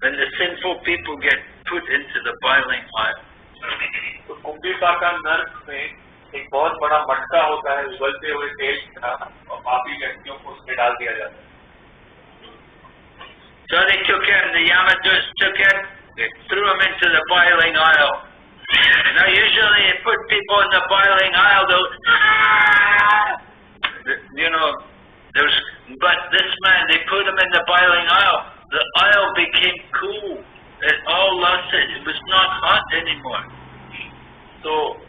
Speaker 1: when the sinful people get put into the boiling oil.
Speaker 2: तो कुंभिका का नर्क में एक बहुत बड़ा मटका होता है उबलते हुए तेल का और पापी व्यक्तियों को उसमें डाल दिया जाता है
Speaker 1: So they took him, the Yamaduts took him, they threw him into the boiling oil. Now usually they put people in the boiling oil, they'll, you know, there's, but this man, they put him in the boiling oil. The oil became cool. It all lost it. Was not hot anymore.
Speaker 2: तो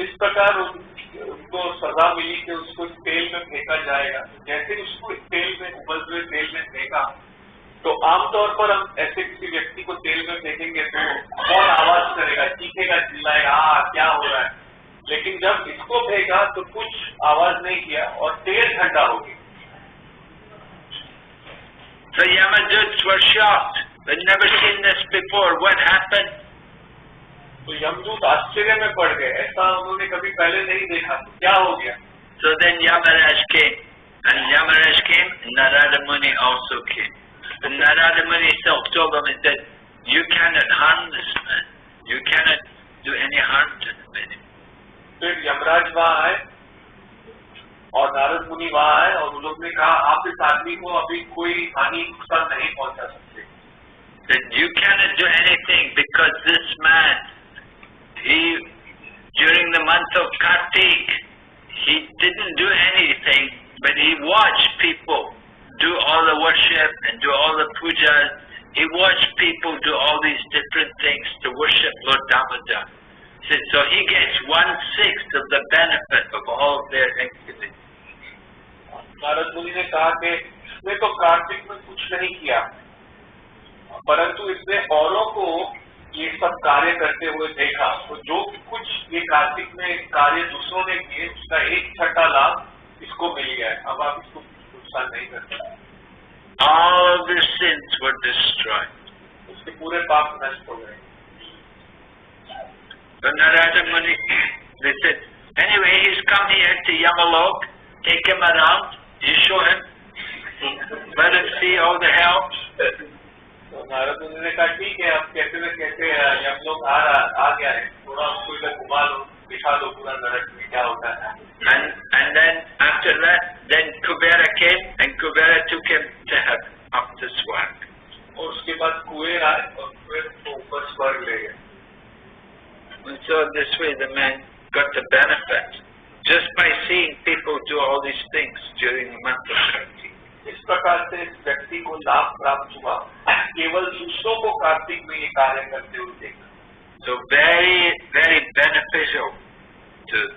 Speaker 2: इस प्रकार उन- उनको सजा मिली कि उसको तेल में फेंका जाएगा जैसे उसको तेल में, उबलते हुए तेल में फेंका तो आमतौर पर हम ऐसे किसी व्यक्ति को तेल में फेंकेंगे तो बहुत आवाज़ करेगा, चीखेगा, चिल्लाएगा आ क्या हो रहा है लेकिन जब इसको फेंका तो कुछ आवाज़ नहीं किया और तेल ठंडा हो गया
Speaker 1: The Yamaduts were shocked. They'd never seen this before. What happened?
Speaker 2: तो यमदूत आश्चर्य में पड़ गए ऐसा उन्होंने कभी पहले नहीं देखा तो क्या हो गया
Speaker 1: So then Yamaraj came. And Yamaraj came, Narada Muni also came. And Narada Muni self told them and said, You cannot harm this man. You cannot do any harm to him anymore.
Speaker 2: फिर यमराज वहाँ आए और नारद मुनि वहाँ आए और उन लोग ने कहा आप इस आदमी को अभी कोई हानि नुकसान नहीं पहुंचा सकते
Speaker 1: That you cannot do anything because this man, he, during the month of Kartik, he didn't do anything, but he watched people do all the worship and do all the pujas. He watched people do all these different things to worship Lord Damodar. So so he gets one sixth of the benefit of all of their activities.
Speaker 2: Narad मुनि ने कहा कि इसने तो कार्तिक में कुछ नहीं किया। परंतु इसने औरों को ये सब कार्य करते हुए देखा। तो जो कुछ ये कार्तिक में कार्य दूसरों ने किए उसका एक छठा लाभ इसको मिल गया है। अब आप इसको नुकसान नहीं कर सकते।
Speaker 1: All their sins were destroyed.
Speaker 2: उसके पूरे पाप नष्ट हो गए।
Speaker 1: Narada Muni, they said, anyway, he's come here to Yamalok, take him around, you show him, let him see all the hell.
Speaker 2: तो नारद मुनि ने कहा ठीक है अब कैसे न कैसे हम लोग आ रहा आ गया है थोड़ा उसको इधर घुमा लो दिखा दो पूरा नरक में क्या होता है
Speaker 1: And, and then after that, then Kubera came and Kubera took him to heaven, up to Swarg.
Speaker 2: और उसके बाद कुएर आए और कुएर को ऊपर स्वर्ग ले गए
Speaker 1: And so this way the man got the benefit
Speaker 2: हुआ केवल दूसरों को कार्तिक में ये कार्य करते हुए देखा
Speaker 1: So very, very beneficial to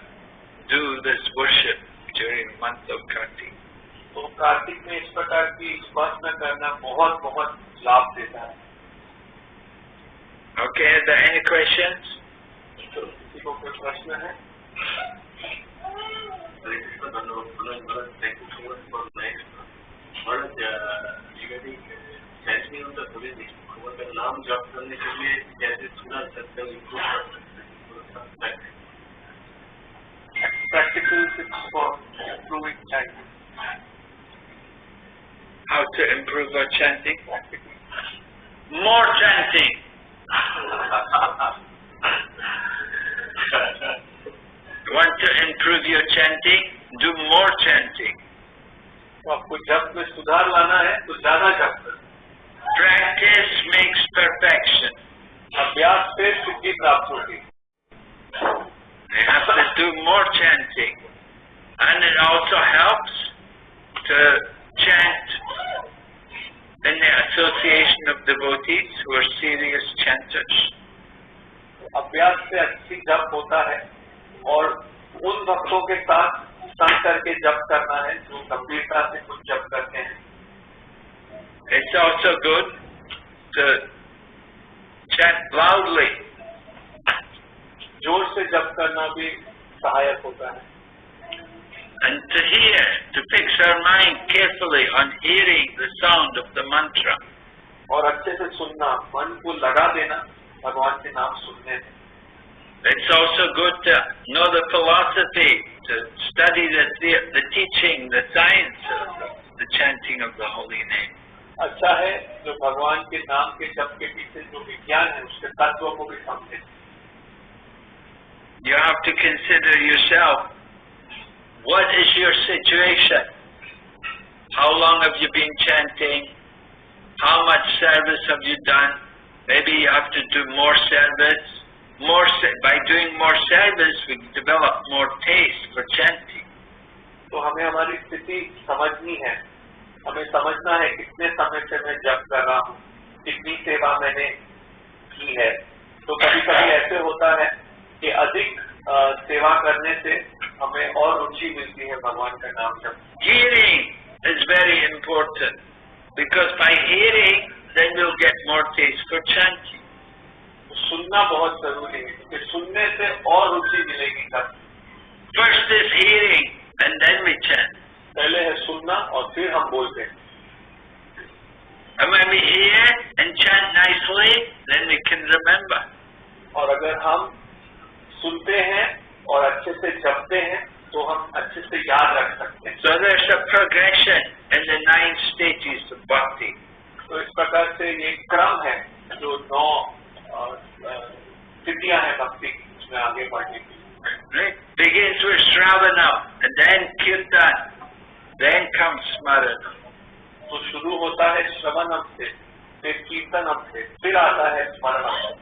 Speaker 1: do this worship during the month of Kartik.
Speaker 2: तो कार्तिक में इस प्रकार की उपासना करना बहुत बहुत लाभ देता है
Speaker 1: Okay, are there any questions?
Speaker 3: नाम जप करने के लिए कैसे सुना सकते हैं इम्प्रूव कर सकते हैं थोड़ा सा practice.
Speaker 2: practical tips for improving chanting.
Speaker 1: How to improve our chanting?
Speaker 2: Practical.
Speaker 1: More chanting. You want to improve your chanting? Do more chanting.
Speaker 2: तो आपको जप में सुधार लाना है तो ज्यादा जप करें
Speaker 1: Practice makes perfection.
Speaker 2: अभ्यास से सिद्धि प्राप्त होगी
Speaker 1: You have to do more chanting. And it also helps to chant in the association of devotees who are serious chanters.
Speaker 2: अभ्यास से अच्छी जप होता है और उन भक्तों के साथ संग करके जप करना है जो हैं
Speaker 1: It's also good to chant loudly.
Speaker 2: जोर से जप करना भी सहायक होता है
Speaker 1: And to hear, to fix our mind carefully on hearing the sound of the mantra.
Speaker 2: और अच्छे से सुनना मन को लगा देना भगवान के नाम सुनने में
Speaker 1: It's also good to know the philosophy, to study the, the, the teaching, the science of the, the chanting of the holy name.
Speaker 2: अच्छा है जो भगवान के नाम के जप के पीछे जो विज्ञान है उसके तत्व को भी समझे
Speaker 1: You have to consider yourself. What is your situation? How long have you been chanting? How much service have you done? Maybe you have to do more service. More se- by doing more service, we develop more taste for chanting.
Speaker 2: तो हमें हमारी स्थिति समझनी है हमें समझना है कितने समय से मैं जप कर रहा हूँ कितनी सेवा मैंने की है तो कभी कभी ऐसे होता है कि अधिक सेवा करने से हमें और रुचि मिलती है भगवान का नाम जप
Speaker 1: Hearing is very important because by hearing, then you'll get more taste for chanting.
Speaker 2: तो सुनना बहुत ज़रूरी है क्योंकि सुनने से और रुचि मिलेगी तब
Speaker 1: first is hearing and we chant.
Speaker 2: पहले है सुनना और फिर हम बोलते हैं
Speaker 1: And when we hear and chant nicely, then we can remember.
Speaker 2: और अगर हम सुनते हैं और अच्छे से जपते हैं तो हम अच्छे से याद रख सकते हैं
Speaker 1: So there's a progression in the nine stages of bhakti.
Speaker 2: तो इस प्रकार से ये क्रम है जो नौ अ, अ, स्थितियाँ हैं भक्ति की उसमें आगे बढ़ने की
Speaker 1: Right? Begins with Shravana, and then Kirtan, then comes Smarana.
Speaker 2: तो शुरू होता है श्रवणम से फिर कीर्तनम से फिर आता है स्मरणम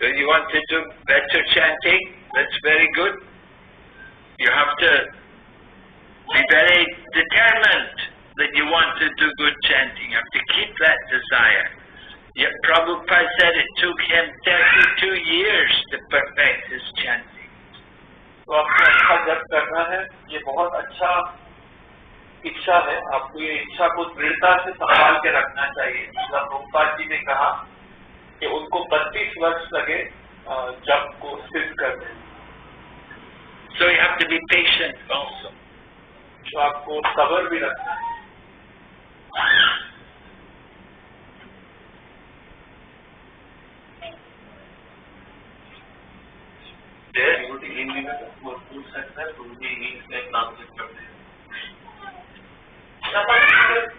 Speaker 1: So you want to do better chanting? That's very good. You have to be very determined that you want to do good chanting. You have to keep that desire. Yet Prabhupada said it took him 32 years to perfect his chanting.
Speaker 2: तो आपको अच्छा जप करना है ये बहुत अच्छा इच्छा है आपको ये इच्छा को दृढ़ता से संभाल के रखना चाहिए जब रूपपाल जी ने कहा कि उनको 32 वर्ष लगे जप को सिद्ध करने।
Speaker 1: So you have to be patient also.
Speaker 2: तो आपको सबर भी रखना है
Speaker 3: there in the food sector
Speaker 4: to the east and north sector.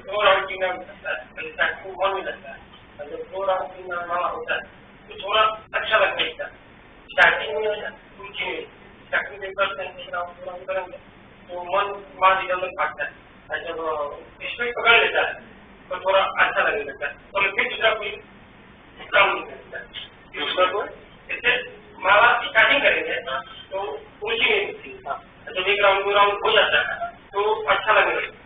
Speaker 4: Floor outing मन में लगता है जब फ्लोर आउटिंग हमारा होता है तो थोड़ा अच्छा लगता है स्टार्टिंग में कुछ स्टार्टिंग से करते हैं थोड़ा करेंगे तो मन मान इधर उधर भागता है जब स्पीड पकड़ लेता है तो थोड़ा अच्छा लगने लगता है तो फिर दूसरा कोई काम नहीं करता
Speaker 2: दूसरा कोई
Speaker 4: ऐसे माला स्टार्टिंग करेंगे तो रुचि नहीं मिलती जब एक राउंड दो राउंड हो जाता है तो अच्छा लगने लगता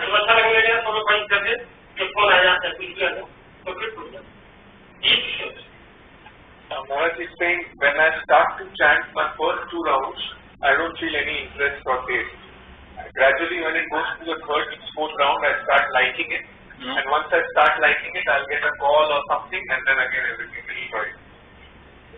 Speaker 4: है जब अच्छा लगने लगेगा तो लोग बंद करके जब फोन आ जाता है कुछ भी आता है, तो फिर टूट जाता है ये चीज होता है
Speaker 2: Uh, Maharaj is saying, when I start to chant my first two rounds, I don't feel any interest or taste. Gradually, when it goes to the third, fourth round, I start liking it.
Speaker 1: Hmm.
Speaker 2: And once I start liking it, I'll get a call or something, and then again everything will enjoy.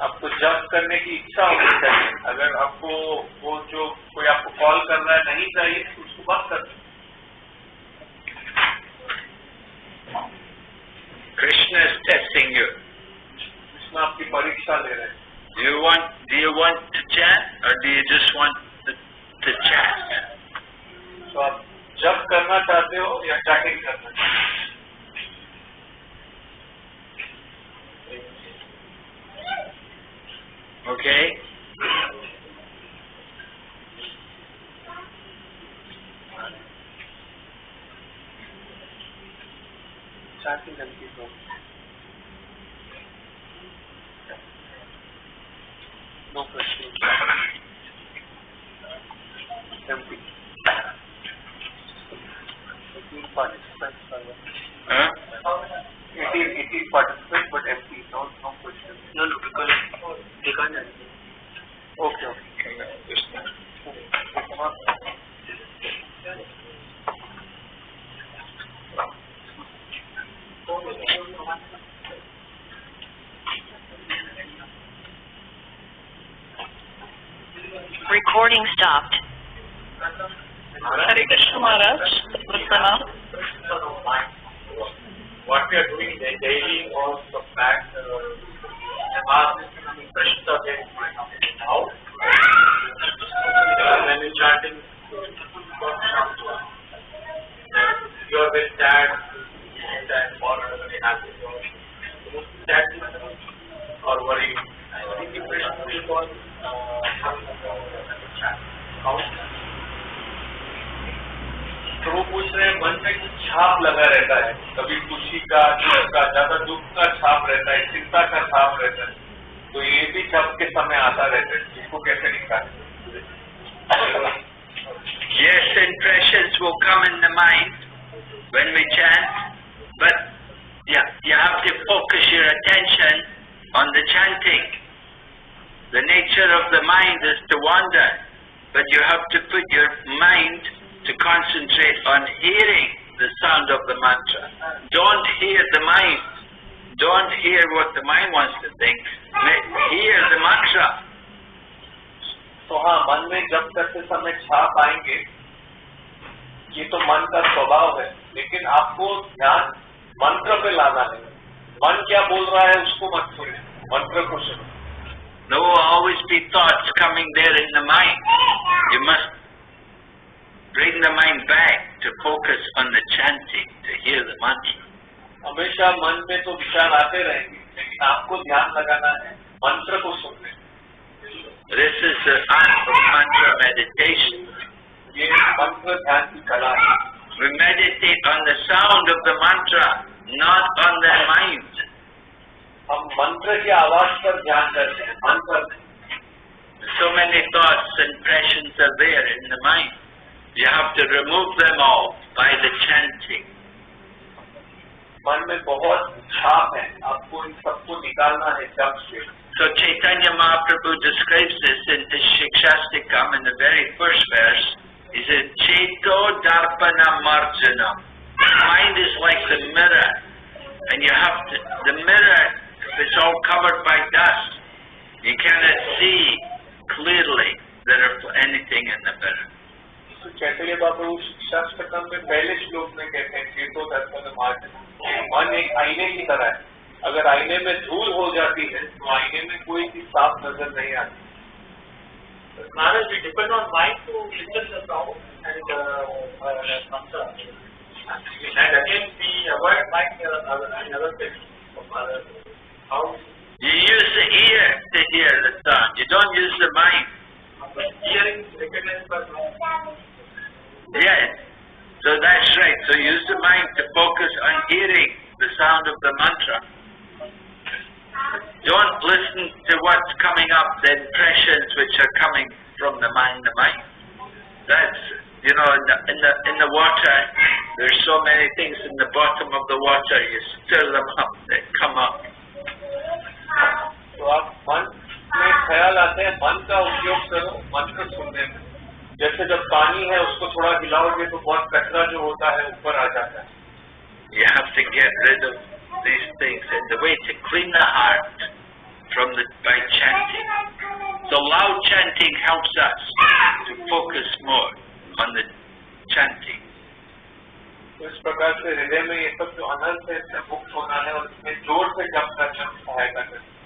Speaker 2: आपको जब करने की इच्छा होनी चाहिए अगर आपको वो जो कोई आपको कॉल कर रहा है नहीं चाहिए तो उसको बंद कर
Speaker 1: Krishna is testing you.
Speaker 2: Krishna आपकी परीक्षा ले रहे हैं
Speaker 1: Do you want do you want to chant or do you just want to, to chat?
Speaker 2: तो आप जब करना चाहते हो या चैटिंग करना चाहते हो
Speaker 1: Okay?
Speaker 2: Starting and. No question. Empty. It is participants. are
Speaker 1: huh?
Speaker 2: Eighteen, eighteen participants, but empty. No, no question.
Speaker 3: No, no, because they can't answer.
Speaker 2: Okay, okay.
Speaker 5: Recording stopped.
Speaker 6: Hare Krishna Maharaj, Pranam.
Speaker 3: What we are doing da- daily or the fact, uh, the getting out. Uh, when you're chanting, you are very sad, sad or very happy. So, sad or worry. I think impression will go on, uh,
Speaker 2: तो वो पूछ रहे हैं मन में छाप लगा रहता है कभी खुशी का दुख का ज़्यादा दुख का छाप रहता है चिंता का छाप रहता है तो ये भी जब के समय आता रहता है इसको कैसे निकालें
Speaker 1: Yes, impressions will come in the mind when we chant, but yeah, you have to focus your attention on the chanting. The nature of the mind is to wander, but you have to put your mind to concentrate on hearing the sound of the mantra. Don't hear the mind. Don't hear what the mind wants to think. Hear the mantra.
Speaker 2: तो हाँ मन में जब करते समय छाप आएंगे ये तो मन का स्वभाव है लेकिन आपको ध्यान मंत्र पे लाना है मन क्या बोल रहा है उसको मत सुने मंत्र को सुनो
Speaker 1: There will always be thoughts coming there in the mind. You must bring the mind back to focus on the chanting, to hear the mantra.
Speaker 2: हमेशा मन में तो विचार आते रहेंगे लेकिन आपको ध्यान लगाना है मंत्र को सुनने
Speaker 1: This is the art of mantra meditation.
Speaker 2: ये मंत्र ध्यान की कला है
Speaker 1: We meditate on the sound of the mantra, not on the mind.
Speaker 2: हम मंत्र की आवाज़ पर ध्यान करते हैं मन पर नहीं।
Speaker 1: So many thoughts and impressions are there in the mind. You have to remove them all by the chanting.
Speaker 2: मन में बहुत छाप है आपको इन सबको निकालना है जब से
Speaker 1: So Chaitanya Mahaprabhu describes this in his Shikshashtakam in the very first verse. He said, Cheto Darpana Marjana. The mind is like the mirror, and you have to, the mirror is all covered by dust. You cannot see clearly there anything in the mirror.
Speaker 2: चैतन्य बाबू शस्त्रकम में पहले श्लोक में कहते हैं तीर्थो दर्पण मार्ग मन एक आईने की तरह है। अगर आईने में धूल हो जाती है तो आईने में कोई भी साफ़ नज़र नहीं आती।
Speaker 1: You use
Speaker 3: hearing, recognition, but not.
Speaker 1: Yes. So that's right. So use the mind to focus on hearing the sound of the mantra. Don't listen to what's coming up, the impressions which are coming from the mind, the mind. That's you know, in the in the in the water, there's so many things in the bottom of the water. You stir them up, they come up.
Speaker 2: तो आप मन में ख्याल आते हैं मन का उपयोग करो मंत्र सुनने में जैसे जब पानी है उसको थोड़ा हिलाओगे तो बहुत कचरा जो होता है ऊपर आ जाता है
Speaker 1: You have to get rid of these things, and the way to clean the heart from the by chanting. So loud chanting helps us to focus more on the chanting.
Speaker 2: तो इस प्रकार से हृदय में ये सब जो अनंत है इससे मुक्त होना है और इसमें जोर से जप करना सहायता करना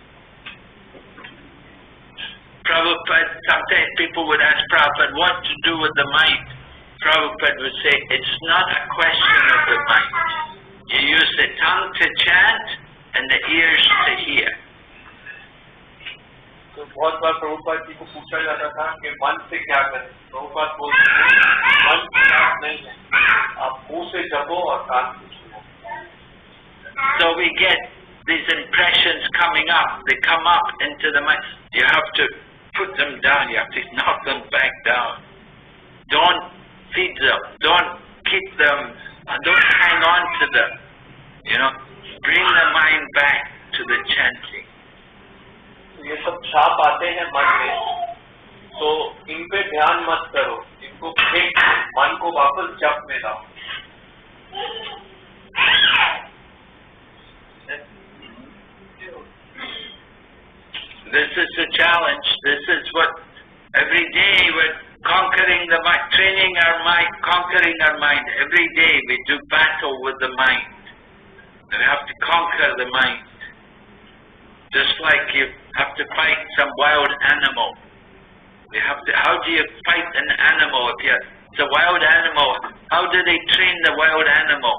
Speaker 1: Prabhupada, sometimes people would ask Prabhupada what to do with the mind. Prabhupada would say, it's not a question of the mind. You use the tongue to chant and the ears to hear.
Speaker 2: तो बहुत बार प्रभुपाद जी को पूछा जाता था कि मन से क्या करें प्रभुपाद बोलते थे मन खराब नहीं है आप मुंह से जपो और कान से सुनो
Speaker 1: So we get these impressions coming up. They come up into the mind. You have to put them down. You have to knock them back down. don't feed them, don't keep them, uh, don't hang on to them. You know, bring the mind back to the chanting.
Speaker 2: तो ये सब छाप आते हैं मन में तो इन पे ध्यान मत करो इनको फेंक दो, मन को वापस जप में लाओ
Speaker 1: this is the challenge. This is what every day we're conquering the mind, training our mind, conquering our mind. Every day we do battle with the mind. We have to conquer the mind. Just like you have to fight some wild animal. You have to, how do you fight an animal if you, it's a wild animal? How do they train the wild animal?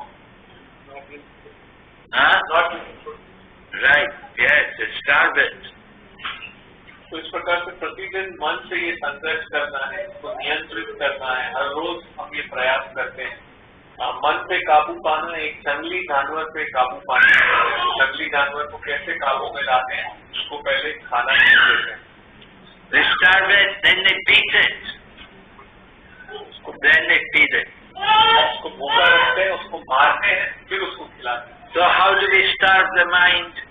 Speaker 1: Huh? Right, yes, starve it.
Speaker 2: तो इस प्रकार से प्रतिदिन मन से ये संघर्ष करना है इसको नियंत्रित करना है हर रोज हम ये प्रयास करते हैं आ, मन पे काबू पाना एक जंगली जानवर पे काबू पाना जंगली जानवर को कैसे काबू में लाते हैं उसको पहले खाना नहीं देते हैं
Speaker 1: They starve it, then they beat it. Then they feed it.
Speaker 2: उसको भूखा रखते हैं उसको मारते हैं फिर उसको खिलाते हैं
Speaker 1: So how do we starve the mind?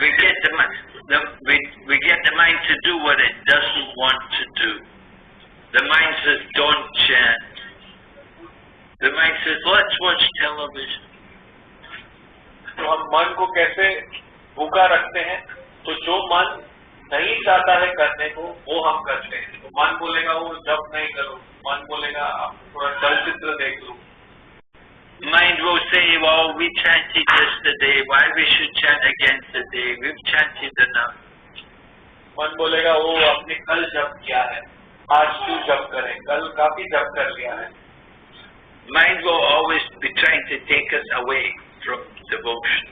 Speaker 1: We get the, mi- the we, we get the mind to do what it doesn't want to do. The mind says, don't chant. The mind says, let's watch television.
Speaker 2: तो हम मन को कैसे भूखा रखते हैं तो जो मन नहीं चाहता है करने को वो हम करते हैं तो मन बोलेगा वो जब नहीं करो मन बोलेगा आप थोड़ा चलचित्र देख लो
Speaker 1: Mind will say, well, we chanted yesterday, why we should chant again today? We've chanted enough.
Speaker 2: मन बोलेगा वो आपने कल जब किया है आज क्यों जब करें कल काफी जब कर लिया है
Speaker 1: Mind will always be trying to take us away from devotion.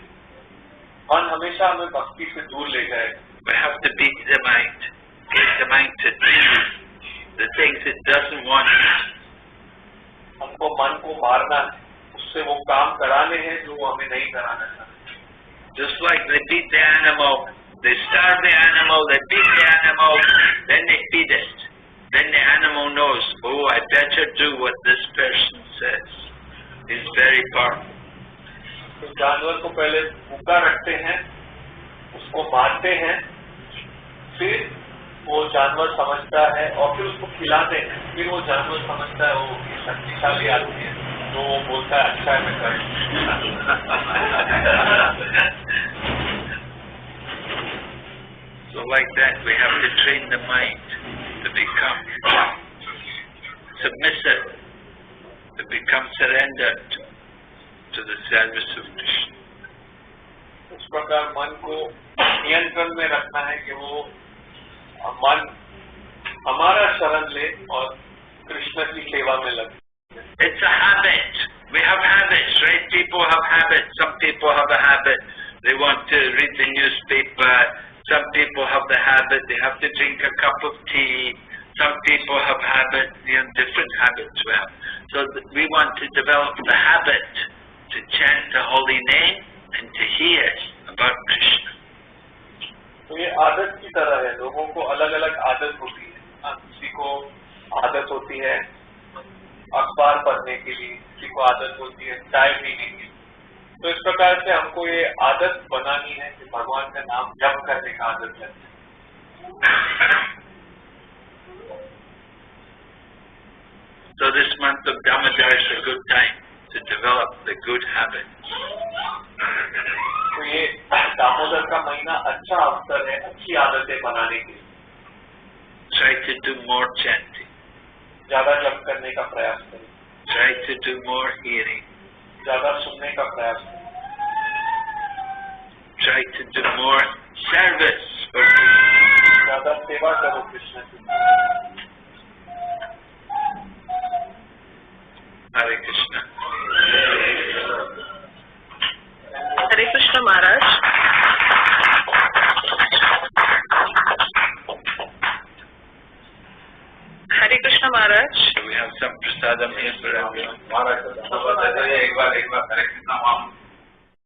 Speaker 2: मन हमेशा हमें भक्ति से दूर ले जाएगा
Speaker 1: We have to beat the mind, get the mind to do the things it doesn't want.
Speaker 2: हमको मन को मारना है उससे वो काम कराने हैं जो वो हमें नहीं कराना चाहते
Speaker 1: Just like they beat the animal, they starve the animal, they beat the animal, then they feed it. Then the animal knows, oh, I better do what this person says. He's very powerful.
Speaker 2: तो जानवर को पहले भूखा रखते हैं उसको मारते हैं फिर वो जानवर समझता है और फिर उसको खिलाते हैं फिर वो जानवर समझता है वो शक्तिशाली आदमी है तो वो बोलता है अच्छा है मैं करूँ
Speaker 1: So like that, we have to train the mind to become submissive, to become surrendered to the service of Krishna.
Speaker 2: इस प्रकार मन को नियंत्रण में रखना है कि वो मन हमारा शरण ले और कृष्ण की सेवा में लगे
Speaker 1: It's a habit. We have habits, right? People have habits. Some people have a habit. They want to read the newspaper. Some people have the habit. They have to drink a cup of tea. Some people have habits, you know, different habits we have. So th- we want to develop the habit to chant the holy name and to hear about Krishna.
Speaker 2: तो ये आदत की तरह है लोगों को अलग अलग आदत होती है हाँ, किसी को आदत होती है अखबार पढ़ने के लिए किसी को आदत होती है चाय पीने की तो इस प्रकार से हमको ये आदत बनानी है कि भगवान का नाम जप करने का आदत है
Speaker 1: So this month of Damodar is a good time to develop the good habits.
Speaker 2: तो ये दामोदर का महीना अच्छा अवसर है अच्छी आदतें बनाने के लिए
Speaker 1: Try to do more chanting.
Speaker 2: ज़्यादा जप करने का प्रयास करें
Speaker 1: Try to do more hearing.
Speaker 2: ज़्यादा सुनने का प्रयास करें
Speaker 1: Try to do more service for Krishna.
Speaker 2: ज़्यादा सेवा करो कृष्ण की
Speaker 1: Hare Krishna.
Speaker 6: Hare Krishna Maharaj.
Speaker 1: प्रसादम आ रहा
Speaker 3: एक बार एक बार